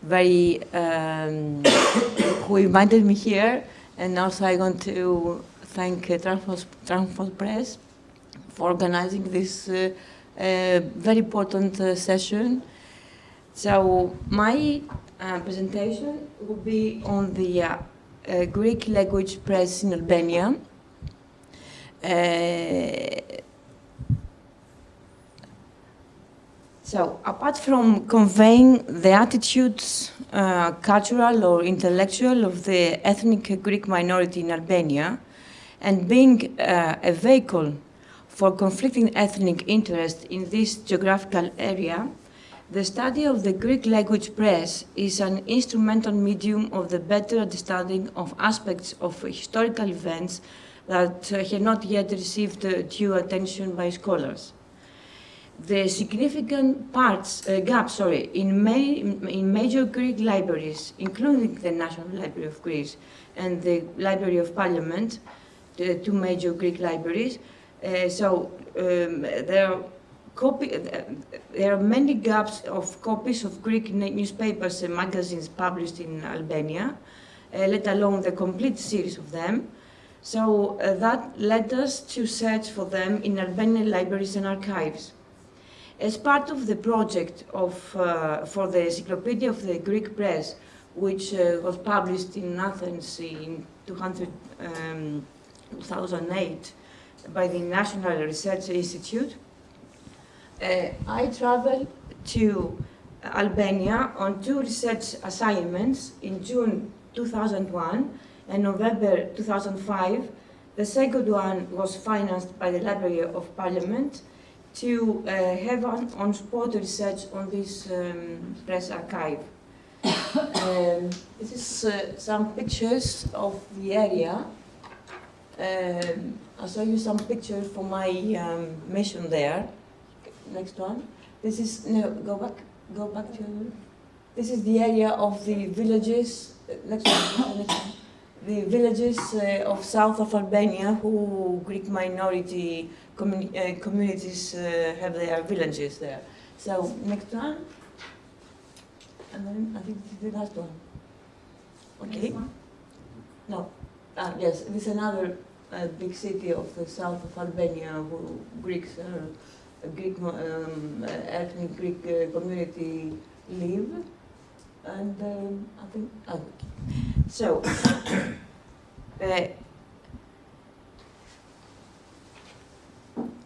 very, um, who invited me here. And also I want to thank uh, Transfos, Press for organizing this uh, a very important uh, session. So my uh, presentation will be on the uh, uh, Greek language press in Albania. Uh, so apart from conveying the attitudes, uh, cultural or intellectual of the ethnic Greek minority in Albania, and being uh, a vehicle for conflicting ethnic interests in this geographical area, the study of the Greek language press is an instrumental medium of the better understanding of aspects of historical events that uh, have not yet received uh, due attention by scholars. The significant parts, uh, gaps sorry, in, in major Greek libraries, including the National Library of Greece and the Library of Parliament, the two major Greek libraries. Uh, so um, there, are copy, uh, there are many gaps of copies of Greek newspapers and magazines published in Albania, uh, let alone the complete series of them. So uh, that led us to search for them in Albanian libraries and archives. As part of the project of, uh, for the Encyclopedia of the Greek Press, which uh, was published in Athens in 200, um, 2008 by the National Research Institute, uh, I traveled to Albania on two research assignments in June 2001 and November 2005. The second one was financed by the Library of Parliament to uh, have on-spot research on this um, press archive. um, this is uh, some pictures of the area. Um, I'll show you some pictures for my um, mission there. Next one. This is, no, go back, go back to, this is the area of the villages, next one, next one. The villages uh, of south of Albania who Greek minority communi uh, communities uh, have their villages there. So, next one. And then I think this is the last one. Okay. No. Ah, yes, this is another a big city of the south of Albania who Greeks, uh, Greek um, ethnic Greek uh, community live. And um, I think, oh, so, uh,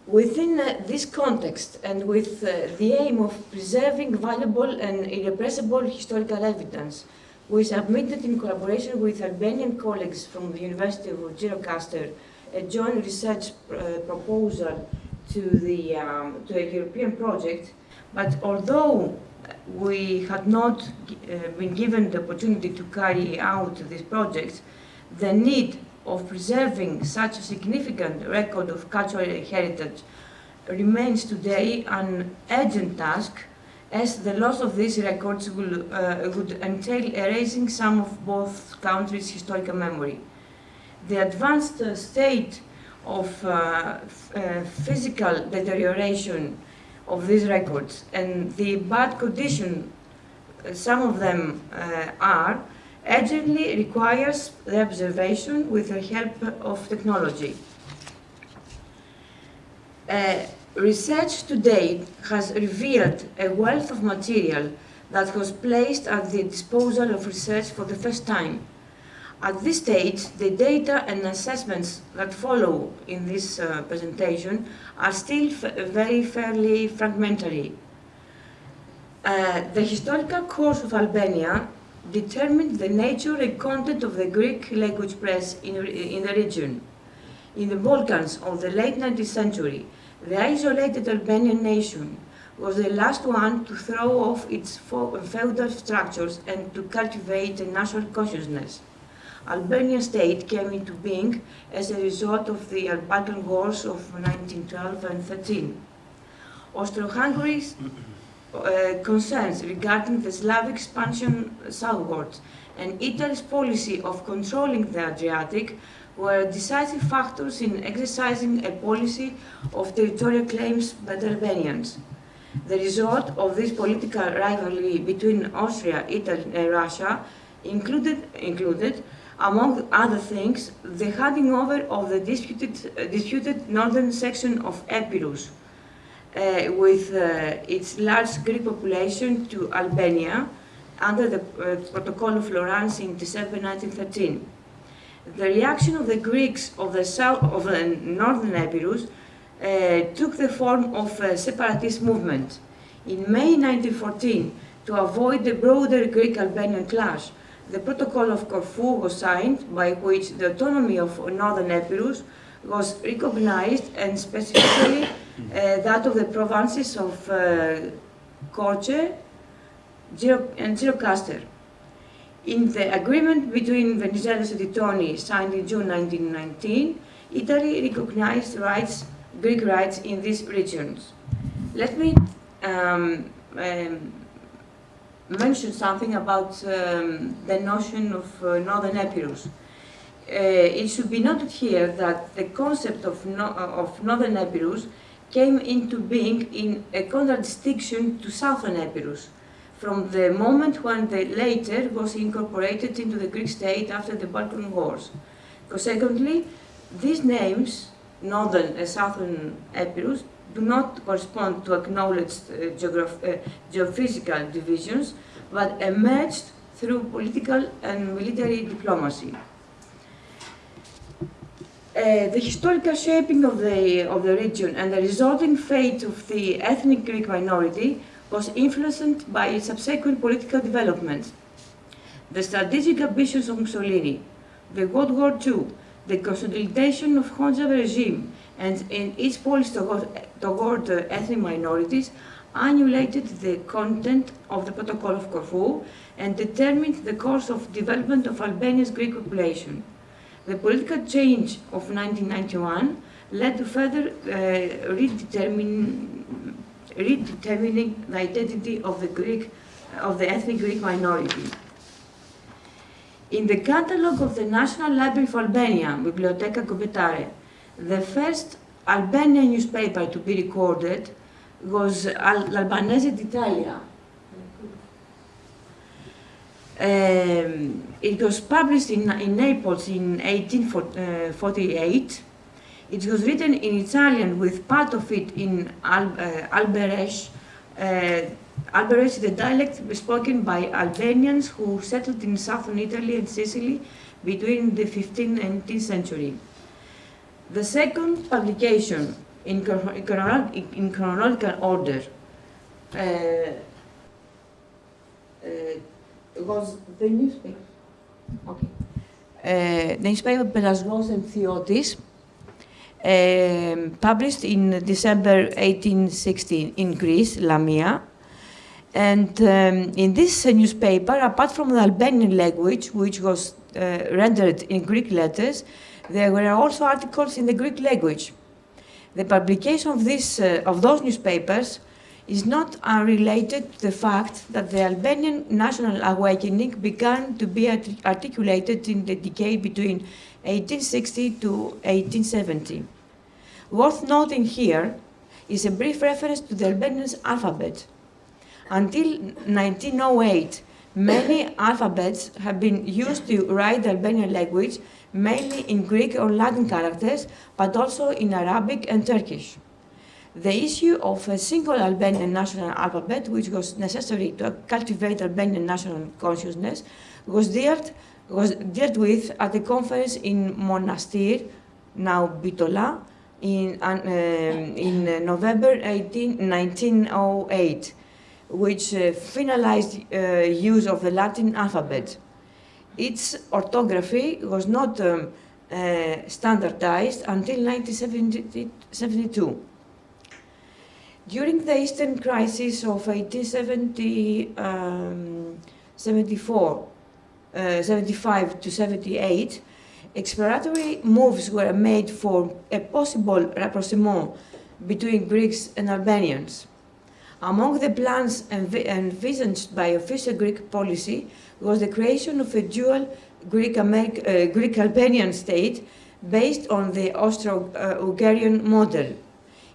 within uh, this context and with uh, the aim of preserving valuable and irrepressible historical evidence, we submitted in collaboration with Albanian colleagues from the University of Gjirokastër a joint research uh, proposal to, the, um, to a European project, but although we had not uh, been given the opportunity to carry out these projects, the need of preserving such a significant record of cultural heritage remains today an urgent task as the loss of these records will, uh, would entail erasing some of both countries' historical memory. The advanced uh, state of uh, uh, physical deterioration of these records and the bad condition uh, some of them uh, are urgently requires the observation with the help of technology. Uh, Research to date has revealed a wealth of material that was placed at the disposal of research for the first time. At this stage, the data and assessments that follow in this uh, presentation are still very fairly fragmentary. Uh, the historical course of Albania determined the nature and content of the Greek language press in, in the region. In the Balkans of the late 19th century, the isolated Albanian nation was the last one to throw off its feudal structures and to cultivate a national consciousness. Albanian state came into being as a result of the Balkan Wars of 1912 and 13. Austro-Hungary's uh, concerns regarding the Slavic expansion southwards and Italy's policy of controlling the Adriatic were decisive factors in exercising a policy of territorial claims by the Albanians. The result of this political rivalry between Austria, Italy and Russia included, included among other things, the handing over of the disputed, uh, disputed northern section of Epirus uh, with uh, its large Greek population to Albania under the uh, Protocol of Florence in December 1913. The reaction of the Greeks of the south of the northern Epirus uh, took the form of a separatist movement. In May 1914, to avoid the broader Greek-Albanian clash, the Protocol of Corfu was signed by which the autonomy of northern Epirus was recognized and specifically uh, that of the provinces of uh, and Girocaster. In the agreement between Venizelos and Titoni, signed in June 1919, Italy recognized rights, Greek rights in these regions. Let me um, um, mention something about um, the notion of uh, Northern Epirus. Uh, it should be noted here that the concept of, no, of Northern Epirus came into being in a contradistinction to Southern Epirus from the moment when the later was incorporated into the Greek state after the Balkan Wars. Consequently, these names, Northern and Southern Epirus, do not correspond to acknowledged uh, uh, geophysical divisions, but emerged through political and military diplomacy. Uh, the historical shaping of the, of the region and the resulting fate of the ethnic Greek minority was influenced by its subsequent political developments. The strategic ambitions of Mussolini, the World War II, the consolidation of Hoxha regime, and in its policy toward, ethnic minorities annulated the content of the Protocol of Corfu and determined the course of development of Albania's Greek population. The political change of 1991 led to further uh, redetermining, redetermining the identity of the Greek, of the ethnic Greek minority. In the catalogue of the National Library of Albania, Biblioteca Göbektepe, the first Albanian newspaper to be recorded was L'Albanese d'Italia. Um, it was published in, in Naples in 1848. It was written in Italian with part of it in Al, uh, Alberesh. Uh, Alberesh is a dialect spoken by Albanians who settled in southern Italy and Sicily between the 15th and 18th century. The second publication in, chrono in chronological order uh, uh, was the newspaper. Okay. Uh, the newspaper Pelasgos and Theotis, um, published in December 1816 in Greece, Lamia. And um, in this newspaper, apart from the Albanian language, which was uh, rendered in Greek letters, there were also articles in the Greek language. The publication of, this, uh, of those newspapers is not unrelated to the fact that the Albanian national awakening began to be art articulated in the decade between 1860 to 1870. Worth noting here is a brief reference to the Albanian alphabet. Until 1908, many alphabets have been used to write the Albanian language mainly in Greek or Latin characters, but also in Arabic and Turkish. The issue of a single Albanian national alphabet, which was necessary to cultivate Albanian national consciousness, was dealt, was dealt with at the conference in Monastir, now Bitola, in, uh, in November 18, 1908, which uh, finalized uh, use of the Latin alphabet its orthography was not um, uh, standardized until 1972. During the Eastern Crisis of 1874, um, uh, 75 to 78, exploratory moves were made for a possible rapprochement between Greeks and Albanians. Among the plans envisaged by official Greek policy was the creation of a dual Greek-Albanian uh, Greek state based on the Austro-Hungarian model.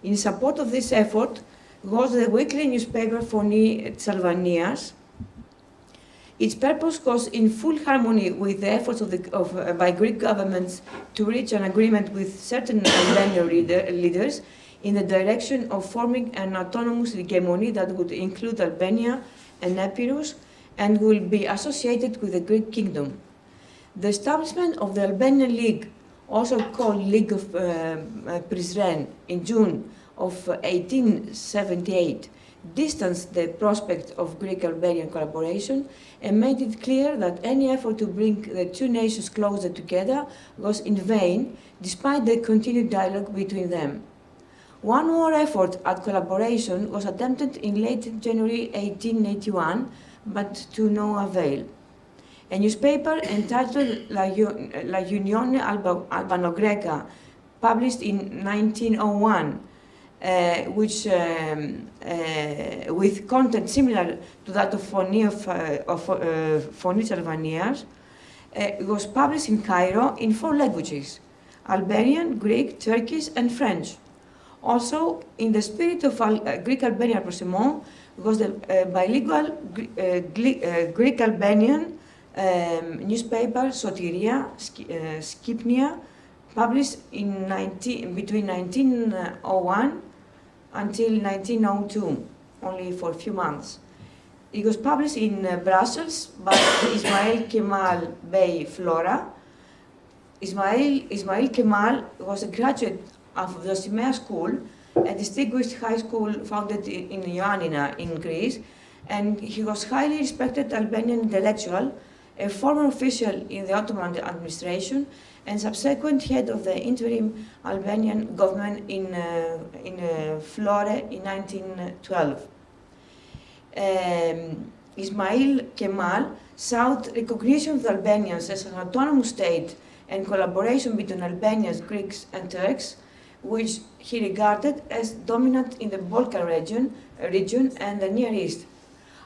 In support of this effort was the weekly newspaper Foni Tsalvanias. Its purpose was in full harmony with the efforts of the, of, uh, by Greek governments to reach an agreement with certain Albanian leader, leaders in the direction of forming an autonomous hegemony that would include Albania and Epirus and will be associated with the Greek kingdom. The establishment of the Albanian League, also called League of uh, uh Prizren, in June of 1878, distanced the prospect of Greek-Albanian collaboration and made it clear that any effort to bring the two nations closer together was in vain, despite the continued dialogue between them. One more effort at collaboration was attempted in late January 1881, but to no avail. A newspaper entitled La, La Unione Alba, Albano-Greca, published in 1901, uh, which um, uh, with content similar to that of Phony of, uh, uh, uh, was published in Cairo in four languages, Albanian, Greek, Turkish, and French. Also, in the spirit of uh, Greek-Albanian rapprochement, was the uh, bilingual uh, Greek-Albanian um, newspaper Sotiria, Sk Skipnia, published in 19, between 1901 until 1902, only for a few months. It was published in uh, Brussels by Ismail Kemal Bey Flora. Ismail, Ismail Kemal was a graduate of the Simea School, a distinguished high school founded in Ioannina in Greece, and he was highly respected Albanian intellectual, a former official in the Ottoman administration, and subsequent head of the interim Albanian government in, uh, in uh, Flore in 1912. Um, Ismail Kemal sought recognition of the Albanians as an autonomous state and collaboration between Albanians, Greeks and Turks which he regarded as dominant in the Balkan region, region and the Near East.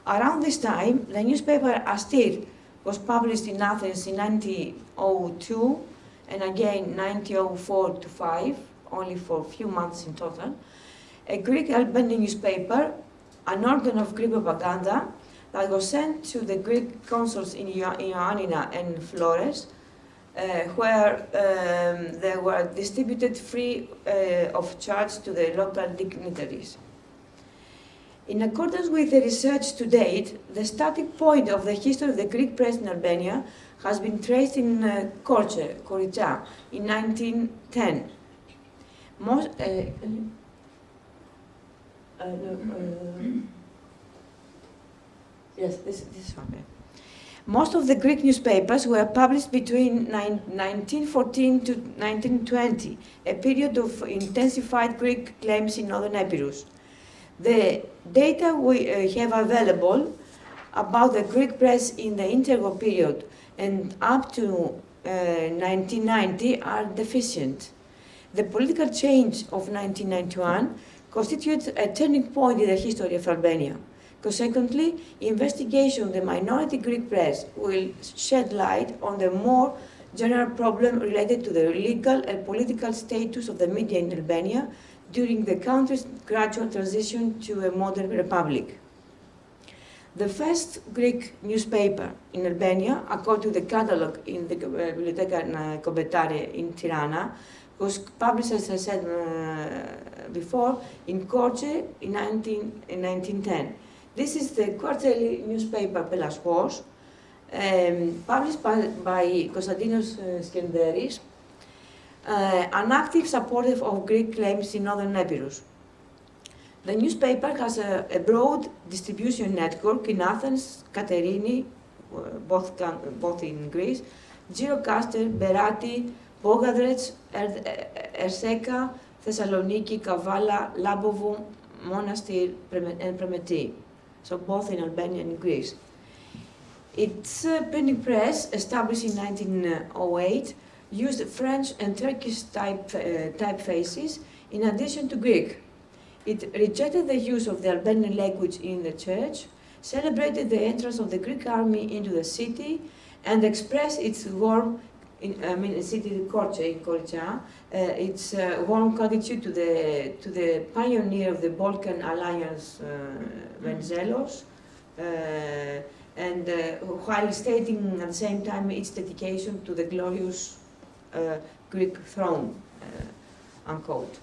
Around this time, the newspaper Astir was published in Athens in 1902 and again 1904 to 5, only for a few months in total. A Greek Albanian newspaper, an organ of Greek propaganda that was sent to the Greek consuls in Ioannina and Flores where um, they were distributed free uh, of charge to the local dignitaries. In accordance with the research to date, the starting point of the history of the Greek press in Albania has been traced in uh, Korce, in 1910. Most, uh, uh, no, yes, this, this one. Most of the Greek newspapers were published between 1914 to 1920, a period of intensified Greek claims in northern Epirus. The data we uh, have available about the Greek press in the interwar period and up to uh, 1990 are deficient. The political change of 1991 constitutes a turning point in the history of Albania. Consequently, investigation of the minority Greek press will shed light on the more general problem related to the legal and political status of the media in Albania during the country's gradual transition to a modern republic. The first Greek newspaper in Albania, according to the catalogue in the Biblioteca Kobetare in Tirana, was published, as I said uh, before, in Korce in, 19, in 1910. This is the quarterly newspaper Pelasgos, um, published by, by Konstantinos uh, Skenderis, uh, an active supporter of Greek claims in northern Epirus. The newspaper has a, a, broad distribution network in Athens, Katerini, uh, both, both in Greece, Girocaster, Berati, Bogadrets, er, Erseka, Thessaloniki, Kavala, Labovo, Monastir, and Premeti so both in Albania and Greece. Its uh, printing press, established in 1908, used French and Turkish type, uh, typefaces in addition to Greek. It rejected the use of the Albanian language in the church, celebrated the entrance of the Greek army into the city, and expressed its warm, in, I mean, city Korce in Korcha, uh, its uh, warm gratitude to the to the pioneer of the Balkan Alliance, uh, Venizelos, uh, and uh, while stating at the same time its dedication to the glorious uh, Greek throne, unquote.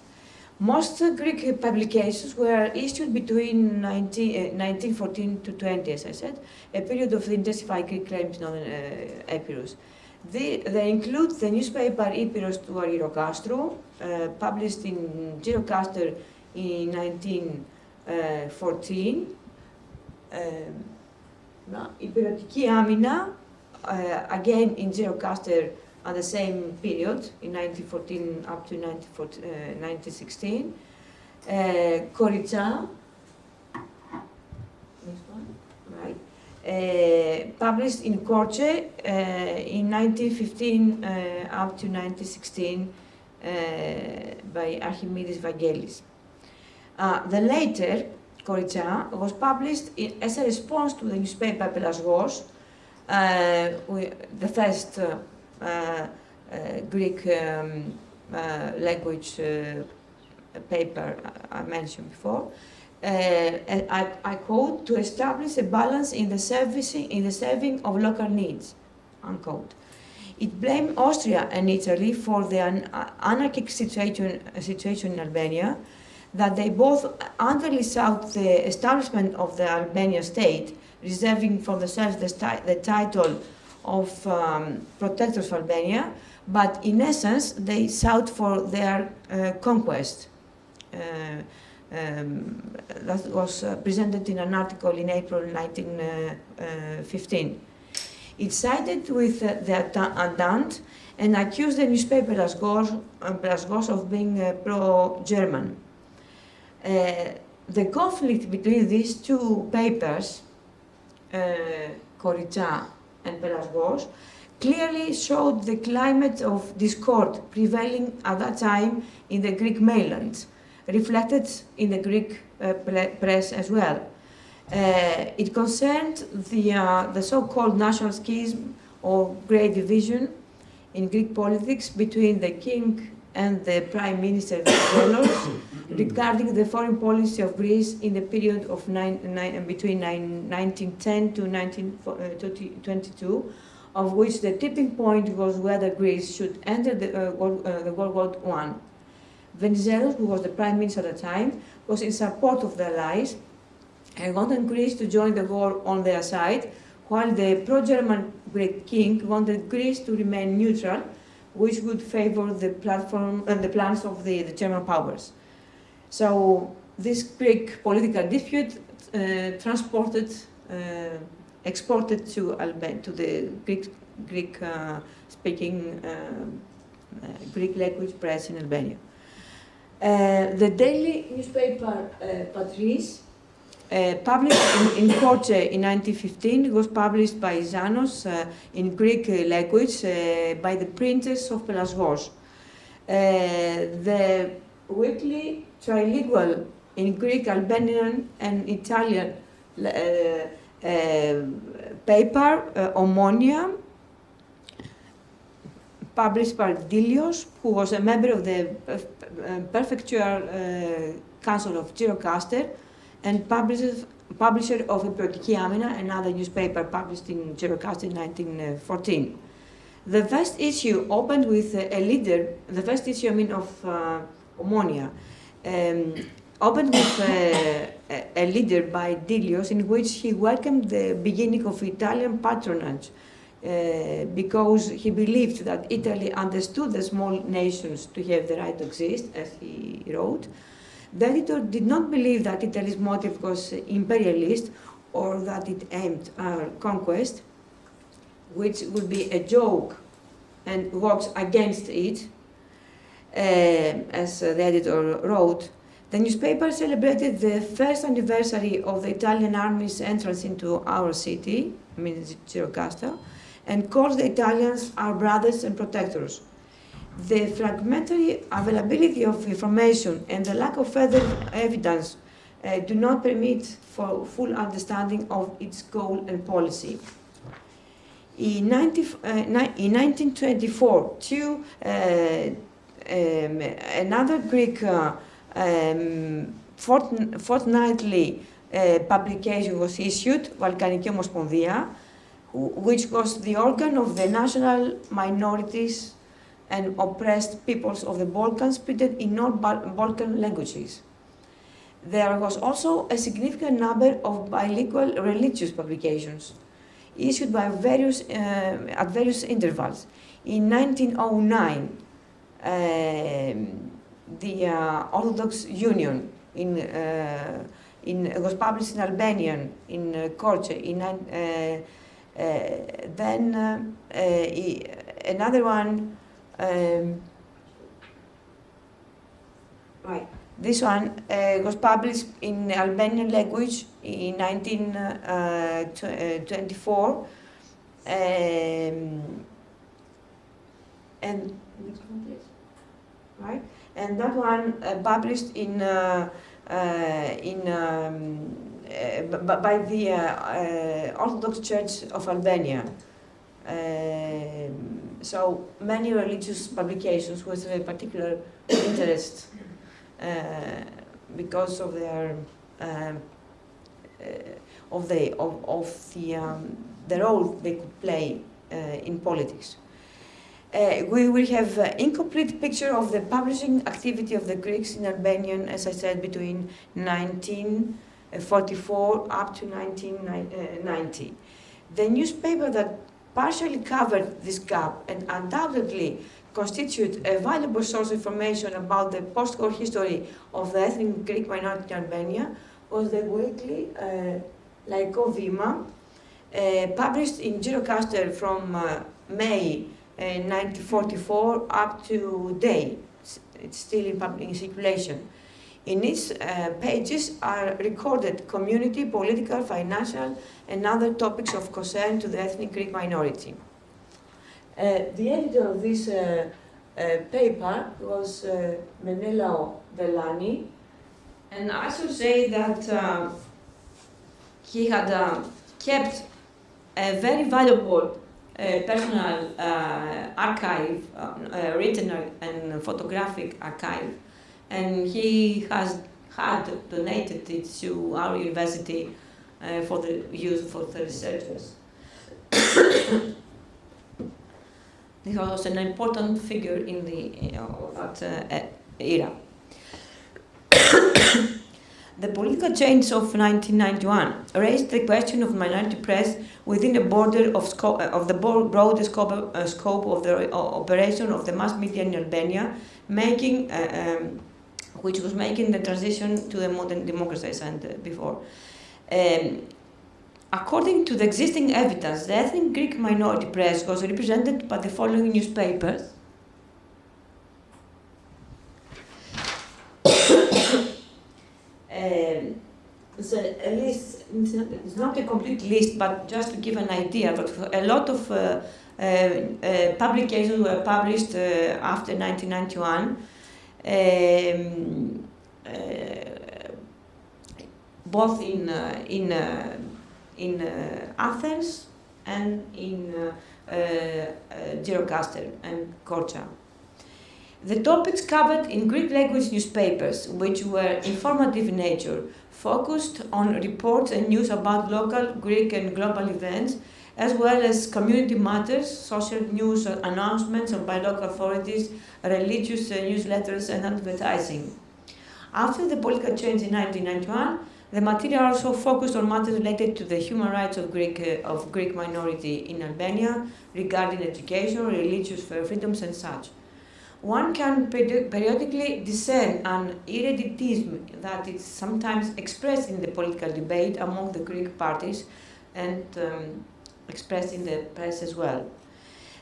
Most Greek publications were issued between 19, uh, 1914 to 20, as I said, a period of intensified Greek claims on uh, Epirus. They, they, include the newspaper Epirus to Argyrokastrou, uh, published in Gyrocaster in 1914. Uh, Υπηρετική άμυνα, uh, again in Gyrocaster at the same period, in 1914 up to 1916. Uh, Koritsa, published in Korche uh, in 1915 uh, up to 1916 uh, by Archimedes Vangelis. Uh, the later, Koritsa, was published in, as a response to the newspaper Pelasgos, the first uh, uh, Greek um, uh, language paper I mentioned before. I, I, quote, to establish a balance in the, servicing, in the serving of local needs, unquote. It blamed Austria and Italy for the anarchic situation, situation in Albania, that they both underly sought the establishment of the Albanian state, reserving for themselves the, the title of um, protectors of Albania, but in essence, they sought for their uh, conquest. Uh, um, that was uh, presented in an article in April 1915. Uh, uh, it sided with uh, the Andant and accused the newspaper Plasgos of being pro-German. the conflict between these two papers, uh, and Pelasgos clearly showed the climate of discord prevailing at that time in the Greek mainland, reflected in the Greek uh, press as well. Uh, it concerned the, uh, the so-called national schism or great division in Greek politics between the king and the prime minister regarding the foreign policy of Greece in the period of nine, nine, between nine, 1910 to 1922, uh, of which the tipping point was whether Greece should enter the, uh, World, uh, the World War I. Venizelos, who was the prime minister at the time, was in support of the Allies and wanted Greece to join the war on their side, while the pro-German Greek king wanted Greece to remain neutral, which would favor the platform and uh, the plans of the, the German powers. So this Greek political dispute uh, transported, uh, exported to Alban to the Greek, Greek uh, speaking uh, uh, Greek language press in Albania. The daily newspaper Patris uh, published in, in in 1915, it was published by Zanos in Greek language by the printers of Pelasgos. the weekly trilingual in Greek, Albanian, and Italian uh, uh, paper, uh, Omonia, published by Dilios, who was a member of the uh, Prefectural uh, Council of Gyrocaster and publisher, of Epirotiki Amina, another newspaper published in Gyrocaster in 1914. The first issue opened with a leader, the first issue, I mean, of uh, Omonia, um, opened with a, a, leader by Dilios in which he welcomed the beginning of Italian patronage uh, because he believed that Italy understood the small nations to have the right to exist, as he wrote. The editor did not believe that Italy's motive was imperialist or that it aimed at conquest, which would be a joke and works against it, uh, as the editor wrote, the newspaper celebrated the first anniversary of the Italian army's entrance into our city, I mean and called the Italians our brothers and protectors. The fragmentary availability of information and the lack of further evidence uh, do not permit for full understanding of its goal and policy. In, 90, uh, in 1924, two uh, um, another Greek uh, um, fortnightly uh, publication was issued, Balkanική Ομοσπονδία, which was the organ of the national minorities and oppressed peoples of the Balkans printed in all Balkan languages. There was also a significant number of bilingual religious publications issued by various, uh, at various intervals. In 1909, um, the uh, Orthodox Union in, uh, in, was published in Albanian, in uh, Korce, in, uh, uh, then uh, another one, um, right, this one was published in Albanian language in 1924. Um, and right? And that one uh, published in uh, uh, in um, by the Orthodox Church of Albania. Um, so many religious publications with a particular interest because of their um, of the of, of the um, the role they could play uh, in politics. Uh, we will have an incomplete picture of the publishing activity of the Greeks in Albanian, as I said, between 1944 up to 1990. The newspaper that partially covered this gap and undoubtedly constitute a valuable source of information about the post-war history of the ethnic Greek minority in Albania was the weekly uh, Laiko Vima, uh, published in Girocaster from uh, May 1944 up to today. It's still in public circulation. In its uh, pages are recorded community, political, financial, and other topics of concern to the ethnic Greek minority. Uh, the editor of this uh, uh paper was uh, Menelao Velani, and I should say that uh, he had kept a very valuable personal uh, archive, uh, written and photographic archive, and he has had donated it to our university uh, for the use for the researchers. he was an important figure in the you know, that era. The political change of 1991 raised the question of minority press within the border of, scope, uh, of the broader scope, uh, scope of the uh, operation of the mass media in Albania, making, uh, um, which was making the transition to the modern democracy, I said uh, before. Um, according to the existing evidence, the ethnic Greek minority press was represented by the following newspapers. um, so a list, it's not a complete list, but just to give an idea, but a lot of uh, uh, uh, publications were published uh, after 1991, um, both in, uh, in, in Athens and in Girocaster and Korça. The topics covered in Greek language newspapers, which were informative in nature, focused on reports and news about local Greek and global events, as well as community matters, social news announcements by local authorities, religious uh, newsletters, and advertising. After the political change in 1991, the material also focused on matters related to the human rights of Greek, uh, of Greek minority in Albania regarding education, religious freedoms, and such one can periodically discern an eruditism that is sometimes expressed in the political debate among the Greek parties and um, expressed in the press as well.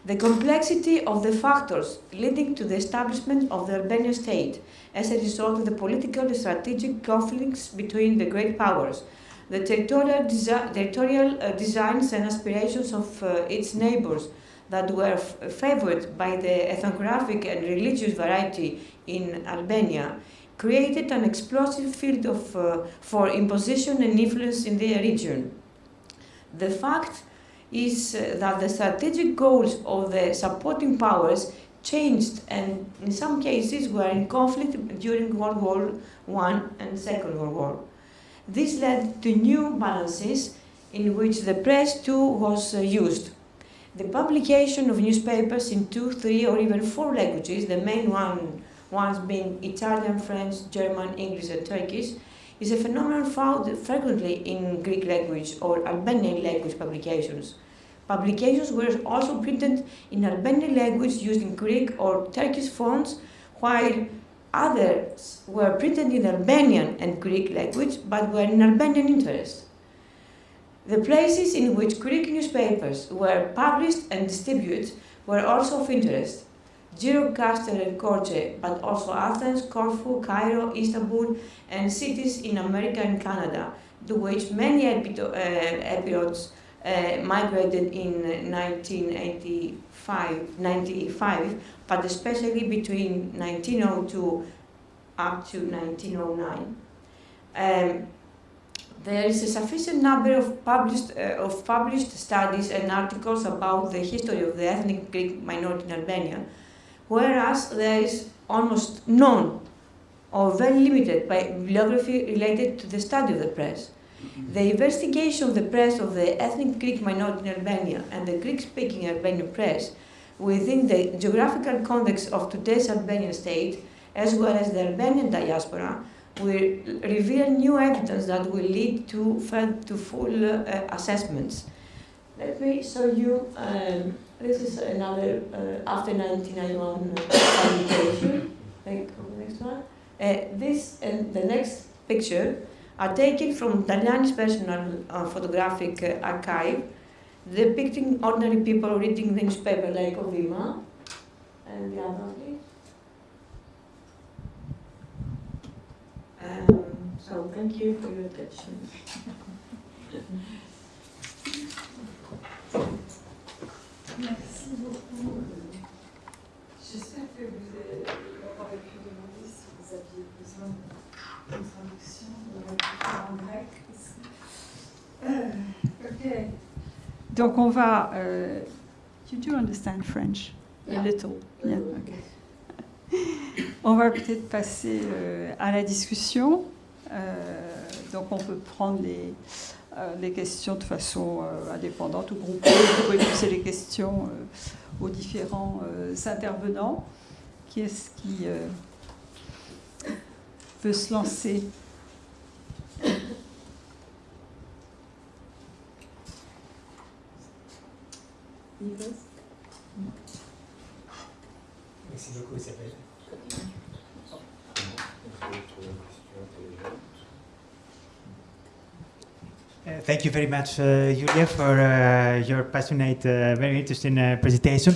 The complexity of the factors leading to the establishment of the Albanian state as a result of the political and strategic conflicts between the great powers, the territorial, desi territorial uh, designs and aspirations of uh, its neighbors, that were favored by the ethnographic and religious variety in Albania created an explosive field of, uh, for imposition and influence in the region. The fact is uh, that the strategic goals of the supporting powers changed and in some cases were in conflict during World War I and Second World War. This led to new balances in which the press too was uh, used. The publication of newspapers in two, three, or even four languages, the main one, ones being Italian, French, German, English, and Turkish, is a phenomenon found frequently in Greek language or Albanian language publications. Publications were also printed in Albanian language using Greek or Turkish fonts, while others were printed in Albanian and Greek language but were in Albanian interest. The places in which Greek newspapers were published and distributed were also of interest. Gyrocaster and Korche, but also Athens, Corfu, Cairo, Istanbul, and cities in America and Canada, to which many epirods uh, uh, migrated in 1985, 95, but especially between 1902 up to 1909. Um, there is a sufficient number of published, uh, of published studies and articles about the history of the ethnic Greek minority in Albania, whereas there is almost none or very limited bibliography related to the study of the press. The investigation of the press of the ethnic Greek minority in Albania and the Greek-speaking Albanian press within the geographical context of today's Albanian state, as well as the Albanian diaspora, will reveal new evidence that will lead to, to full uh, assessments. Let me show you, um, this is another uh, after 1991 publication. Thank you, next one. Uh, this and the next picture are taken from Tagliani's personal uh, photographic uh, archive, depicting ordinary people reading the newspaper like Ovima. And the other, please. Um, so thank you for your attention. Merci beaucoup. J'espère que vous aurez pu demander si vous aviez besoin d'une traduction en grec. Uh, okay. Donc on va. Uh, you do understand French? Yeah. A little. Yeah. Okay. On va peut-être passer euh, à la discussion. Euh, donc on peut prendre les, euh, les questions de façon euh, indépendante ou groupée. Vous pouvez poser les questions euh, aux différents euh, intervenants. Qui est-ce qui euh, veut se lancer? Merci beaucoup, Isabelle. Thank you very much, uh, Julia, for uh, your passionate, uh, very interesting uh, presentation.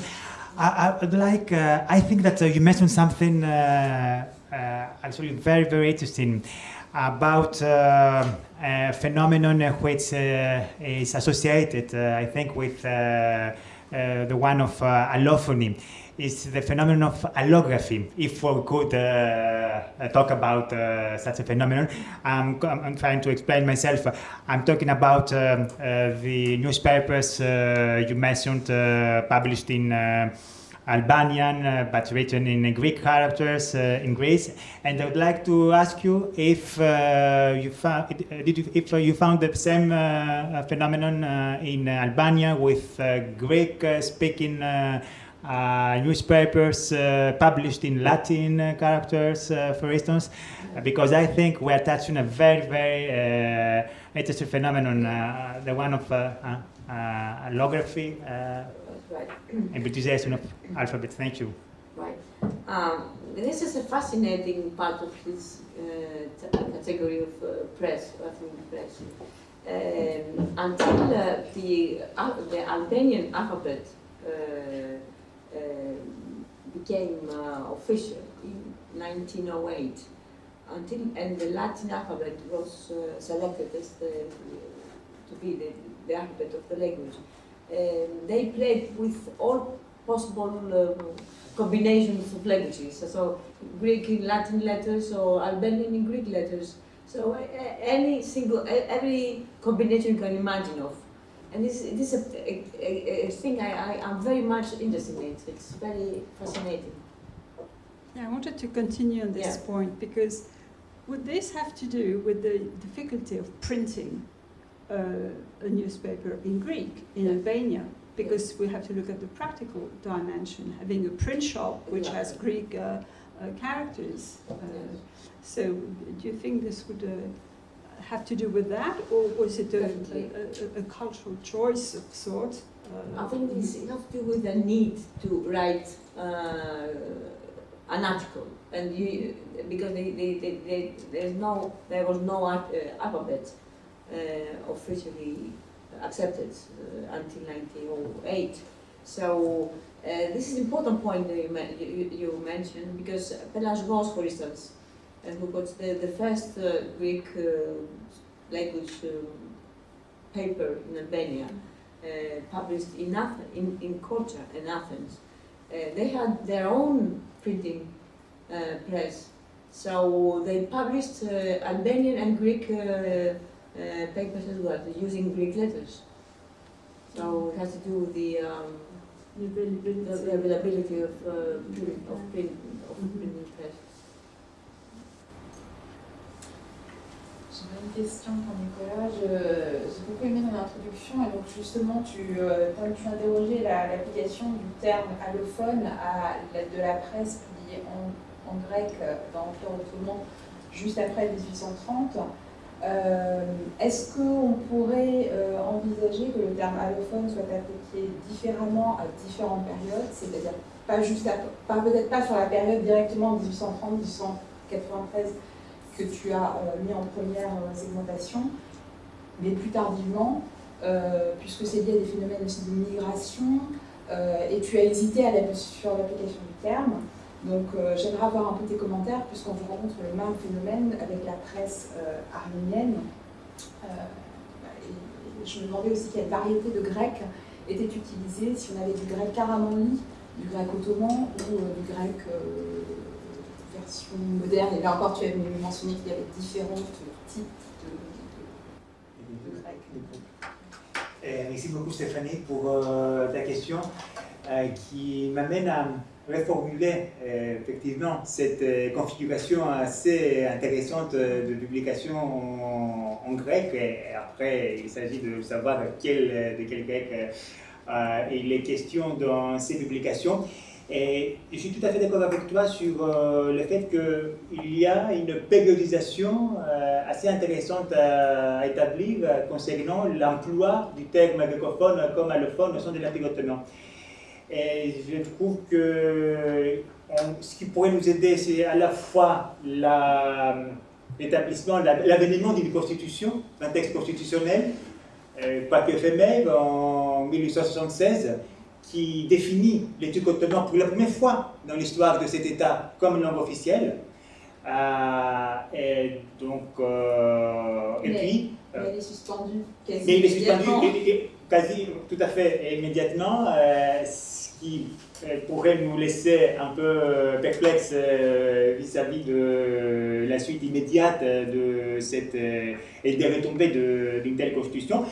I, I would like, uh, I think that uh, you mentioned something uh, uh, actually very, very interesting about uh, a phenomenon uh, which uh, is associated, uh, I think, with uh, uh, the one of uh, allophony. It's the phenomenon of allography. If we could uh, uh, talk about uh, such a phenomenon, I'm, I'm trying to explain myself. I'm talking about um, uh, the newspapers uh, you mentioned, published in Albanian, uh, but written in Greek characters uh, in Greece. And I would like to ask you if uh, you found did you, if you found the same phenomenon in Albania with Greek-speaking newspapers uh, published in Latin uh, characters, uh, for instance, uh, because I think we are touching a very, very uh, interesting phenomenon, uh, the one of uh, uh, uh, allography uh, Right. and Britishization of alphabet. Thank you. Right. Um, this is a fascinating part of this uh, category of uh, press, ethnic press. Um, until uh, the, uh, the Albanian alphabet uh, uh, became uh, official in 1908, until and the Latin alphabet was uh, selected as the, to be the, the alphabet of the language. Um, they played with all possible um, combinations of languages, so Greek in Latin letters or Albanian in Greek letters. So uh, any single, e- every combination you can imagine of. And this, this is a, a, a, thing I, I, I'm very much interested in. It's very fascinating. Yeah, I wanted to continue on this Yeah. point because would this have to do with the difficulty of printing uh, a newspaper in Greek in Albania? because we have to look at the practical dimension. Having a print shop which has Greek uh, uh, characters. Uh, so, do you think this would uh, have to do with that, or was it a, a, a, a cultural choice of sorts? Uh, I think this has to do with the need to write uh, an article, and you, because they, they, they, they, there's no, there was no art, alphabet officially accepted uh, until 1908. So uh, this is an important point that you, you, you mentioned because Pelagos, for instance, uh, who got the, the first Greek language paper in Albania, published in, Athens, in, in Korcha in Athens, they had their own printing press. So they published Albanian and Greek uh, papers as well, using Greek letters. So it has to do with the, um, the availability of, uh, of print, of mm-hmm. printing press. Une question pour Nicolas. J'ai beaucoup aimé ton introduction et donc justement, tu, euh, tu interrogeais l'application du terme allophone à de la presse publiée en, grec dans l'Empire ottoman juste après 1830. Euh, est-ce qu'on pourrait euh, envisager que le terme allophone soit appliqué différemment à différentes périodes, c'est-à-dire pas, peut-être pas sur la période directement 1830-1893 que tu as euh, mis en première segmentation, mais plus tardivement, puisque c'est lié à des phénomènes aussi de migration, et tu as hésité à sur l'application du terme. Donc euh, j'aimerais avoir un peu tes commentaires puisqu'on vous rencontre le même phénomène avec la presse euh, arménienne. Euh, je me demandais aussi quelle variété de grec était utilisée, si on avait du grec caramanli, du grec ottoman ou du grec version moderne. Et là encore, tu avais mentionné qu'il y avait différents types de, de, grec. merci beaucoup Stéphanie pour ta question qui m'amène à reformuler euh, effectivement cette euh, configuration assez intéressante de publication en, grec. Et après, il s'agit de savoir quel, de quel grec euh, il est question dans ces publications. Et je suis tout à fait d'accord avec toi sur le fait qu'il y a une périodisation assez intéressante à établir concernant l'emploi du terme grécophone comme allophone au sein de l'Empire et je trouve que ce qui pourrait nous aider, c'est à la fois l'établissement, l'avènement d'une constitution, d'un texte constitutionnel, euh, pas éphémère, en 1876, qui définit l'étude ottoman pour la première fois dans l'histoire de cet État comme langue officielle. Euh, et donc, euh, et puis. mais il est suspendu quasi mais il est suspendu quasi tout à fait immédiatement qui euh, pourrait nous laisser un peu euh, perplexes euh, vis-à-vis de la suite immédiate de cette, et des retombées d'une telle constitution.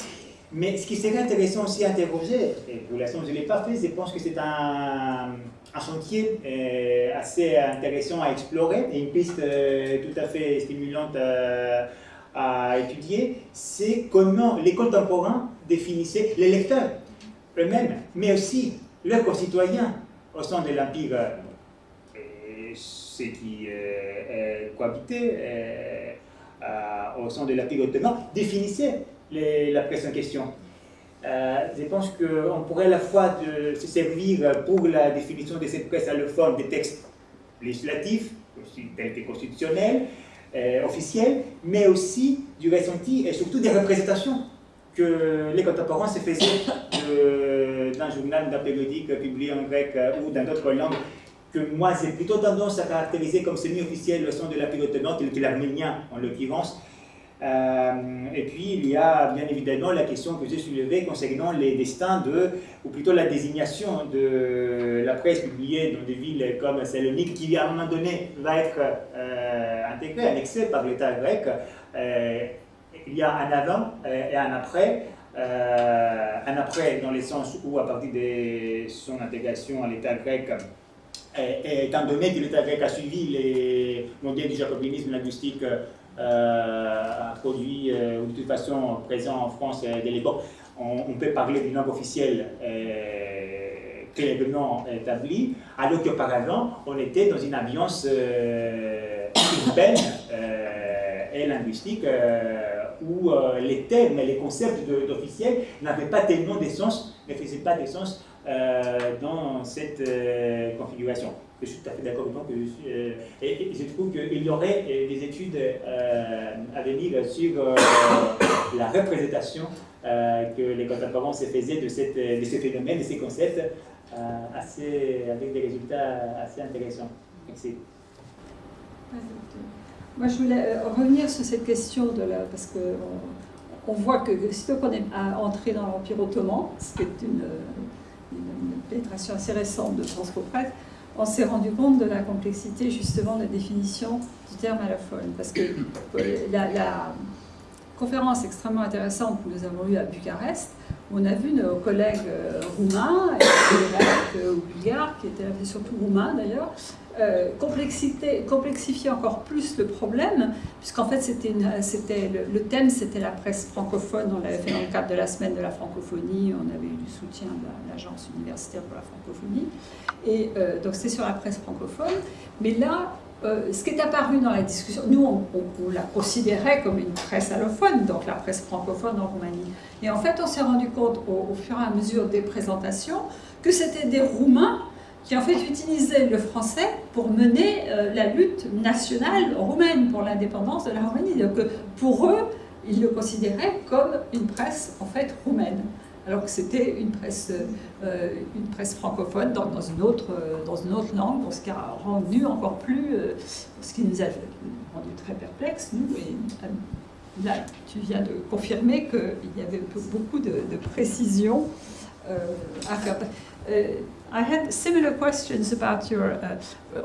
Mais ce qui serait intéressant aussi à interroger, et pour l'instant je ne l'ai pas fait, je pense que c'est un, un, chantier assez intéressant à explorer et une piste tout à fait stimulante à, à étudier, c'est comment les contemporains définissaient les lecteurs eux-mêmes, mais aussi leurs concitoyens au sein de l'Empire, ceux qui euh, cohabitaient au sein de l'Empire ottoman, définissaient la presse en question. Euh, je pense qu'on pourrait à la fois se servir pour la définition de cette presse allophone des textes législatifs, tels que constitutionnels, euh, officiels, mais aussi du ressenti et surtout des représentations que les contemporains se faisaient d'un journal, d'un périodique publié en grec euh, ou dans d'autres langues, que moi j'ai plutôt tendance à caractériser comme semi-officiel le son de la pilotement, tel que l'arménien en l'occurrence. Euh, et puis il y a bien évidemment la question que j'ai soulevée concernant les destins de, ou plutôt la désignation de la presse publiée dans des villes comme Salonique, qui à un moment donné va être euh, intégrée, annexée par l'État grec il y a un avant euh, et un après. Euh, un après dans le sens où, à partir de son intégration à l'État grec, et, étant donné que l'État grec a suivi les modèles du jacobinisme linguistique euh, introduits ou de toute façon présents en France dès l'époque, on, peut parler du nombre officiel clairement établi, alors qu'auparavant, on était dans une ambiance urbaine et linguistique où les termes et les concepts d'officiel n'avaient pas tellement de sens, ne faisaient pas de sens dans cette configuration je suis tout à fait d'accord avec que euh, et, je trouve qu'il y aurait euh, des études euh, à venir sur la représentation que les contemporains se faisaient de, cette, de ce phénomène, de ces concepts, avec des résultats assez intéressants. Merci. Moi, je voulais revenir sur cette question de la, parce que on, voit que sitôt qu'on est entré dans l'Empire ottoman, ce qui est une, pénétration assez récente de Transcopresse, on s'est rendu compte de la complexité justement de la définition du terme allophone. Parce que euh, la, conférence extrêmement intéressante que nous avons eue à Bucarest, on a vu nos collègues euh, roumains, et ou bulgares, qui étaient surtout roumains d'ailleurs, euh, complexifier encore plus le problème, puisqu'en fait c'était le, thème c'était la presse francophone, on l'avait fait dans le cadre de la semaine de la francophonie, on avait eu du soutien de l'agence universitaire pour la francophonie, et euh, donc c'est sur la presse francophone, mais là, euh, ce qui est apparu dans la discussion, nous on, la considérait comme une presse allophone, donc la presse francophone en Roumanie, et en fait on s'est rendu compte au fur et à mesure des présentations que c'était des Roumains qui en fait utilisaient le français pour mener euh, la lutte nationale roumaine pour l'indépendance de la Roumanie. Donc euh, pour eux, ils le considéraient comme une presse en fait roumaine, alors que c'était une presse, euh, une presse francophone dans, une autre, dans une autre langue, ce qui a rendu encore plus, ce qui nous a rendu très perplexes, nous. Et, là, tu viens de confirmer qu'il y avait beaucoup de précisions à faire. I had similar questions about your, uh,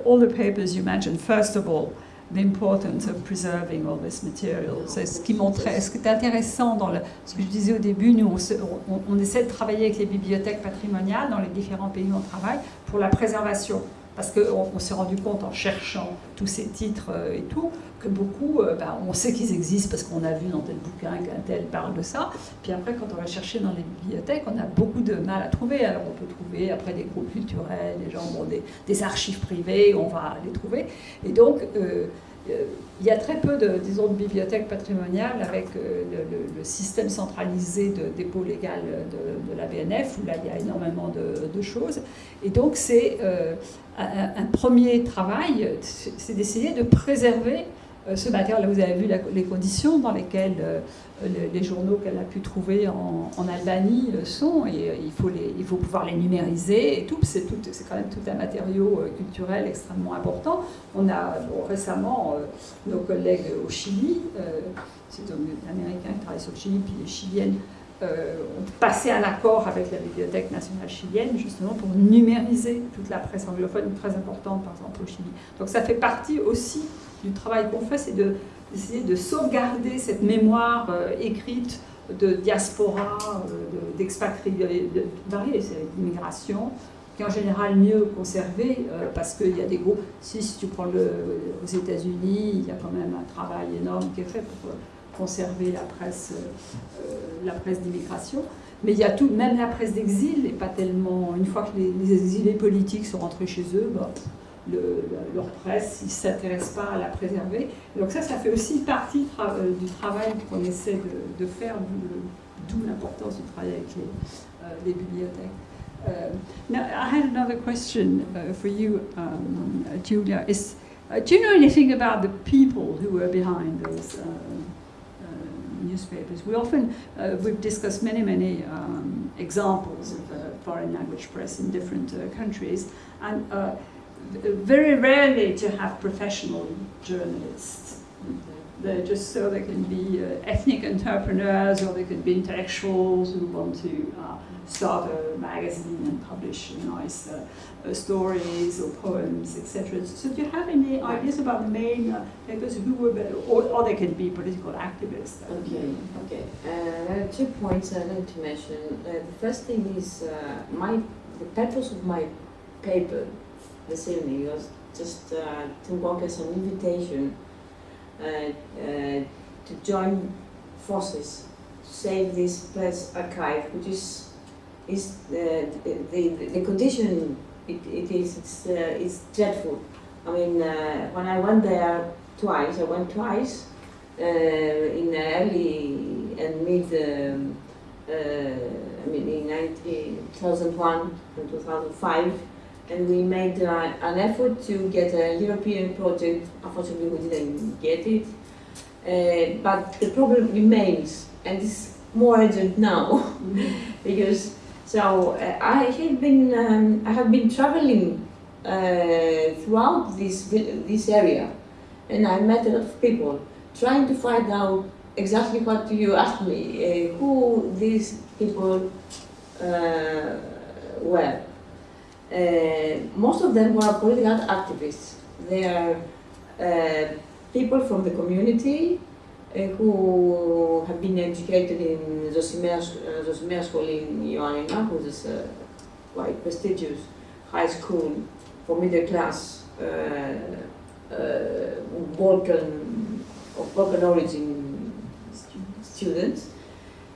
all the papers you mentioned. First of all, the importance of preserving all this material. C'est ce qui montrait, intéressant dans ce que je disais au début, nous on, essaie de travailler avec les bibliothèques patrimoniales dans les différents pays où on travaille pour la préservation. Parce qu'on on, s'est rendu compte en cherchant tous ces titres euh, et tout, que beaucoup, euh, ben, on sait qu'ils existent parce qu'on a vu dans tel bouquin qu'un tel parle de ça. Puis après, quand on va chercher dans les bibliothèques, on a beaucoup de mal à trouver. Alors on peut trouver après des groupes culturels, des gens des, des, archives privées, on va les trouver. Et donc, euh, il y a très peu de, disons, de bibliothèques patrimoniales avec le, système centralisé de dépôt légal de, la BNF, où là, il y a énormément de, choses. Et donc, c'est un, premier travail, c'est d'essayer de préserver euh, ce matériel. Là, vous avez vu les conditions dans lesquelles euh, les, journaux qu'elle a pu trouver en, Albanie euh, sont, et il faut, pouvoir les numériser et tout. C'est quand même tout un matériau culturel extrêmement important. On a récemment nos collègues au Chili, c'est un Américain qui travaille sur le Chili, puis les Chiliennes euh, ont passé un accord avec la Bibliothèque nationale chilienne, justement pour numériser toute la presse anglophone, très importante par exemple au Chili. Donc ça fait partie aussi du travail qu'on fait, c'est d'essayer de, sauvegarder cette mémoire euh, écrite de diaspora, euh, d'expatriés, l'immigration, qui est en général mieux conservée parce qu'il y a des groupes. Si, tu prends le, aux États-Unis, il y a quand même un travail énorme qui est fait pour conserver la presse, euh, presse d'immigration. Mais il y a tout, même la presse d'exil, et pas tellement. Une fois que les, exilés politiques sont rentrés chez eux, bah, leur presse, ils ne s'intéressent pas à la préserver. donc ça, ça fait aussi partie euh, du travail qu'on essaie de, faire, d'où l'importance du travail avec les, euh, bibliothèques. now, I had another question uh, for you, um, Julia. Uh, do you know anything about the people who were behind those uh, newspapers? We often, we've discussed many, many um, examples of foreign language press in different countries, and very rarely to have professional journalists. They're just so they can be uh, ethnic entrepreneurs or they can be intellectuals who want to uh, start a magazine and publish nice uh, uh, stories or poems, etc. So do you have any ideas about the main uh, papers who were or, or they can be political activists? Okay, okay. Uh, two points I'd like to mention. Uh, the first thing is uh, my the purpose of my paper this evening was just to work as an invitation to join forces to save this place archive, which is is uh, the, the the condition it, it is it's uh, it's dreadful. I mean, uh, when I went there twice, I went twice uh, in early and mid. Um, uh, I mean, in 2001 and 2005, and we made uh, an effort to get a European project. Unfortunately, we didn't get it. Uh, but the problem remains, and it's more urgent now, because so uh, I have been um, I have been traveling uh, throughout this this area, and I met a lot of people trying to find out exactly what you asked me, uh, who these people uh, were. Uh, most of them were political activists. They are uh, people from the community uh, who have been educated in Zosimea, School in Ioannina, which is a quite prestigious high school for middle class uh, uh, Balkan, of Balkan origin students,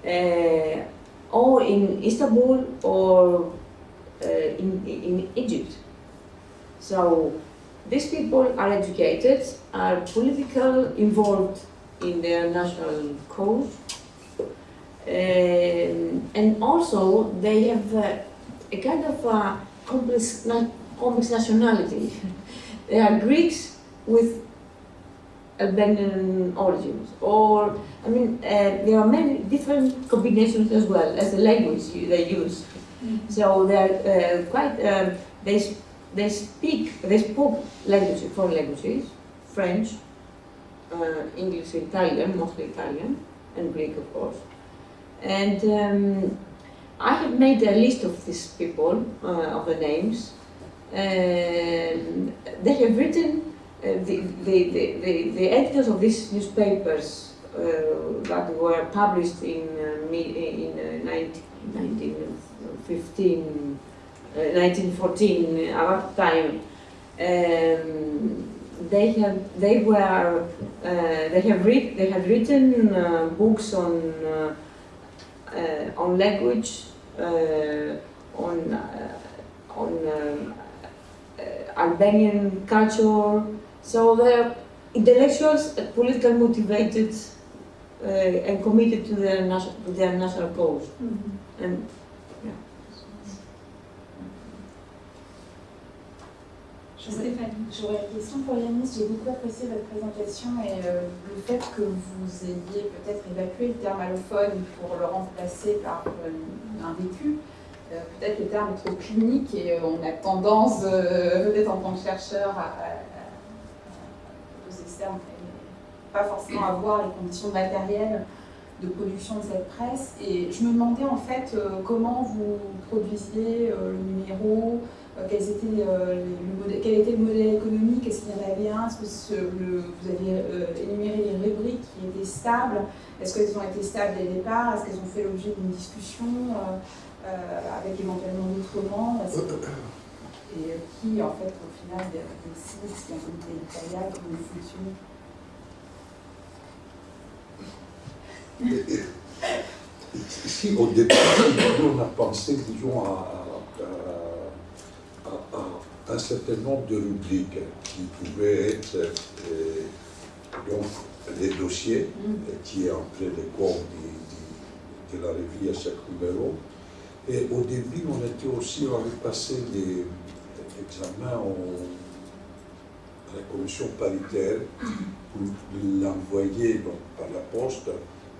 uh, or in Istanbul or in, in Egypt. So these people are educated, are political, involved in their national cause, um, and also they have uh, a kind of a complex, complex nationality. they are Greeks with Albanian origins, or I mean, uh, there are many different combinations as well as the language they use. So they're uh, quite. Um, they they speak. They spoke languages, foreign languages, French, uh, English, Italian, mostly Italian, and Greek, of course. And um, I have made a list of these people, uh, of the names. they have written, uh, the, the, the, the, editors of these newspapers uh, that were published in, uh, in 19, 1915, 1914, at that time, um, they have they were uh, they have read they have written uh, books on uh, uh on language uh, on uh, on Albanian culture. So they're intellectuals, politically motivated, and committed to their national to their national cause. Mm -hmm. And J'aurais une question pour Yanis. J'ai beaucoup apprécié votre présentation et euh, le fait que vous ayez peut-être évacué le terme allophone pour le remplacer par euh, un vécu. Euh, peut-être le terme est trop clinique et on a tendance, peut-être en tant que chercheur, à, aux externes, pas forcément à voir les conditions matérielles de production de cette presse. Et je me demandais en fait comment vous produisiez le numéro, quels étaient, euh, le quel était le modèle économique, est-ce qu'il y en avait un, est-ce que le, vous avez euh, énuméré les rubriques qui étaient stables, est-ce qu'elles ont été stables dès le départ, est-ce qu'elles ont fait l'objet d'une discussion avec éventuellement d'autres membres et qui en fait au final décide si un comité éditorial comment fonctionne Si au début, on a pensé, disons, à un certain nombre de rubriques qui pouvaient être euh, donc les dossiers mm. qui entraient les corps de, de, la revue à chaque numéro. Et au début, on était aussi, on avait passé des examens à la commission paritaire pour l'envoyer par la poste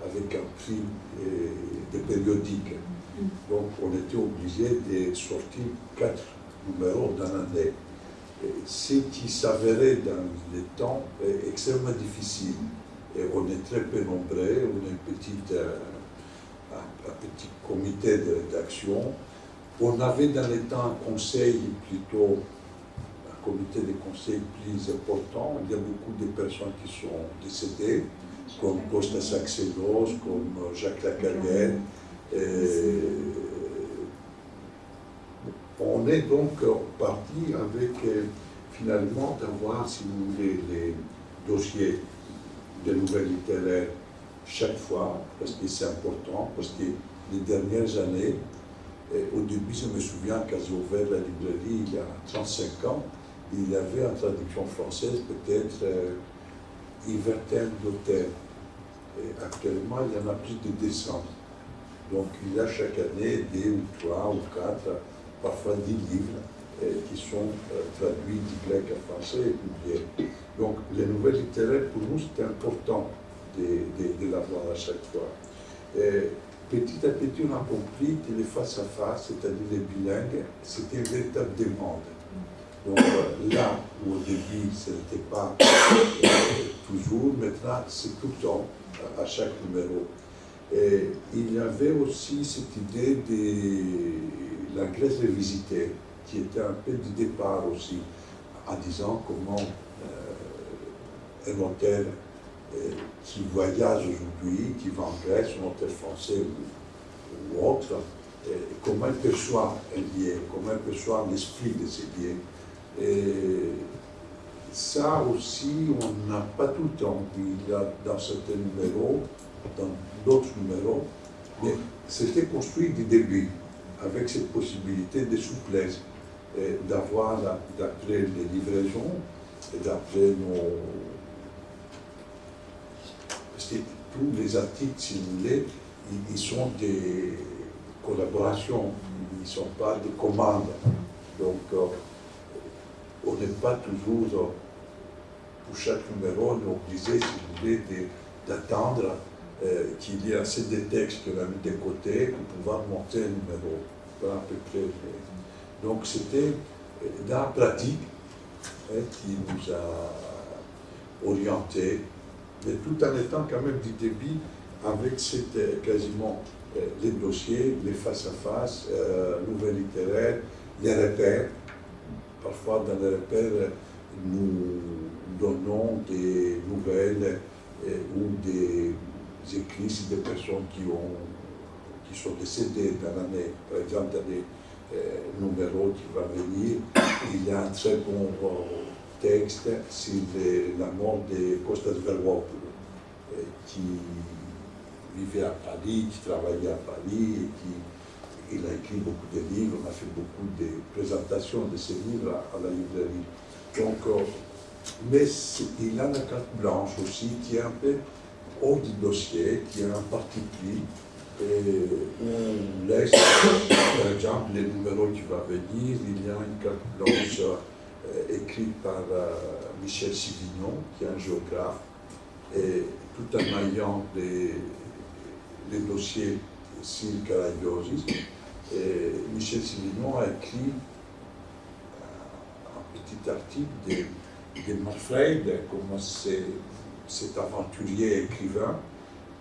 avec un prix euh, de périodique. Mm. Donc on était obligé de sortir quatre numéro dans l'année. Ce qui s'avérait dans le temps est extrêmement difficile. On est très peu nombreux, on est petite, euh, un, petit comité d'action. On avait dans le temps un conseil plutôt, un comité de conseil plus important. Il y a beaucoup de personnes qui sont décédées, comme Costa Saxenos, comme Jacques Lacarrière. On est donc parti avec euh, finalement d'avoir, si vous voulez, les dossiers de nouvelles littéraires chaque fois, parce que c'est important, parce que les dernières années, au début, je me souviens, quand j'ai ouvert la librairie il y a 35 ans, il y avait en traduction française peut-être euh, une vingtaine d'auteurs. Actuellement, il y en a plus de 200. Donc il y a chaque année deux ou trois ou quatre, parfois dix livres euh, qui sont euh, traduits du grec à français et publiés. Donc les nouvelles littéraires, pour nous, c'est important de, de, l'avoir à chaque fois. Et petit à petit, on a compris que les face-à-face, c'est-à-dire les bilingues, c'était une véritable demande. Donc euh, là où au début, ce n'était pas toujours, maintenant, c'est tout le temps, à chaque numéro. Il y avait aussi cette idée de la Grèce revisitée, qui était un peu du départ aussi, en disant comment euh, un auteur euh, qui voyage aujourd'hui, qui va en Grèce, un auteur français ou, autre, euh, comment il perçoit un lien, comment il perçoit l'esprit de ces liens. Et ça aussi, on n'a pas tout le temps. Il a dans certains numéros, dans d'autres numéros, mais c'était construit du début, avec cette possibilité de souplesse, d'avoir, d'après les livraisons, d'après nos... Parce que tous les articles, si vous voulez, ils, sont des collaborations, ils ne sont pas des commandes. Donc, euh, on n'est pas toujours, euh, pour chaque numéro, on est obligé, si vous voulez, d'attendre qu'il y ait assez de textes qu'on a mis de côté pour pouvoir monter un numéro. Donc c'était euh, la pratique hein, qui nous a orientés, mais tout en étant quand même du débit avec cette, quasiment les dossiers, les face-à-face, nouvelles littéraires, les repères. Parfois dans les repères, nous donnons des nouvelles ou des écrits sur des personnes qui, ont, qui sont décédées dans l'année. Par exemple, dans des euh, numéros qui vont venir, il y a un très bon texte sur la mort de Kostas Verwopoulos, euh, qui vivait à Paris, qui travaillait à Paris, et qui il a écrit beaucoup de livres, on a fait beaucoup de présentations de ces livres à, la librairie. Donc, euh, mais il a une carte blanche aussi qui est un peu hors du dossier, qui a un parti et on laisse, par exemple, les numéros qui vont venir, il y a une carte blanche euh, écrite par euh, Michel Sivignon, qui est un géographe, et tout en ayant les, les dossiers sur Caragiosis, Michel Sivignon a écrit un petit article de, de comment c'est cet aventurier écrivain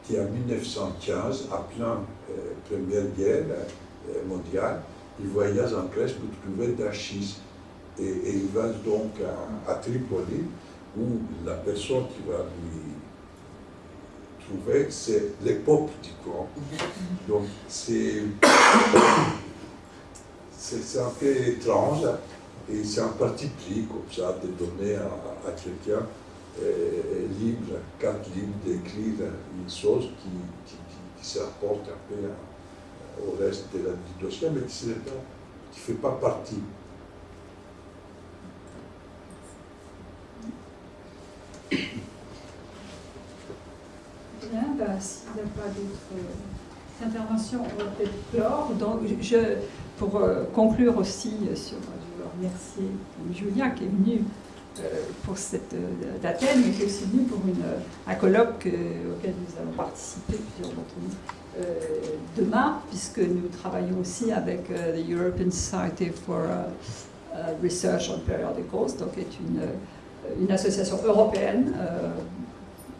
qui en 1915, à plein euh, Première Guerre euh, mondiale, il voyage en Grèce pour trouver d'archives. Et, il va donc à, Tripoli, où la personne qui va lui trouver, c'est l'époque du courant. Donc c'est c'est un peu étrange et c'est un parti pris comme ça de donner à, à quelqu'un libre, carte libre d'écrire une chose qui, qui, qui, se rapporte un peu au reste de la, du dossier, mais qui ne fait pas partie. Bien, bah, s'il n'y a pas d'autres interventions, on va peut-être clore. Donc, je, pour euh, conclure aussi sur, je veux remercier Julia qui est venue euh, pour cette euh, d'Athènes, mais qui est aussi venu pour un colloque euh, auquel nous allons participer, plusieurs d'entre nous, demain, puisque nous travaillons aussi avec the European Society for Research on Periodicals, donc est une, une association européenne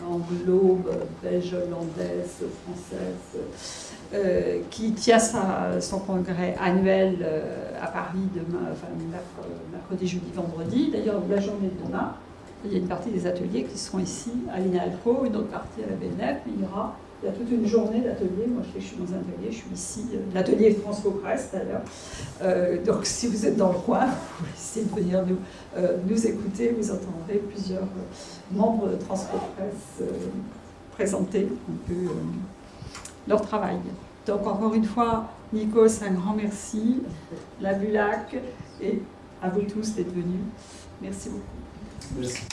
anglo, belge, hollandaise, française, euh, qui tient son congrès annuel euh, à Paris demain, enfin, mercredi, jeudi, vendredi. D'ailleurs, la journée de demain, il y a une partie des ateliers qui seront ici à l'INALCO, une autre partie à la BNF. Il y aura a toute une journée d'atelier. Moi, je, suis dans un atelier, je suis ici. Euh, l'atelier François Presse, d'ailleurs. donc, si vous êtes dans le coin, vous essayer de venir nous, écouter. Vous entendrez plusieurs membres de Transco Presse présenter un peu euh, leur travail. Donc encore une fois, Nikos, un grand merci, la Bulac, et à vous tous d'être venus. Merci beaucoup. Merci.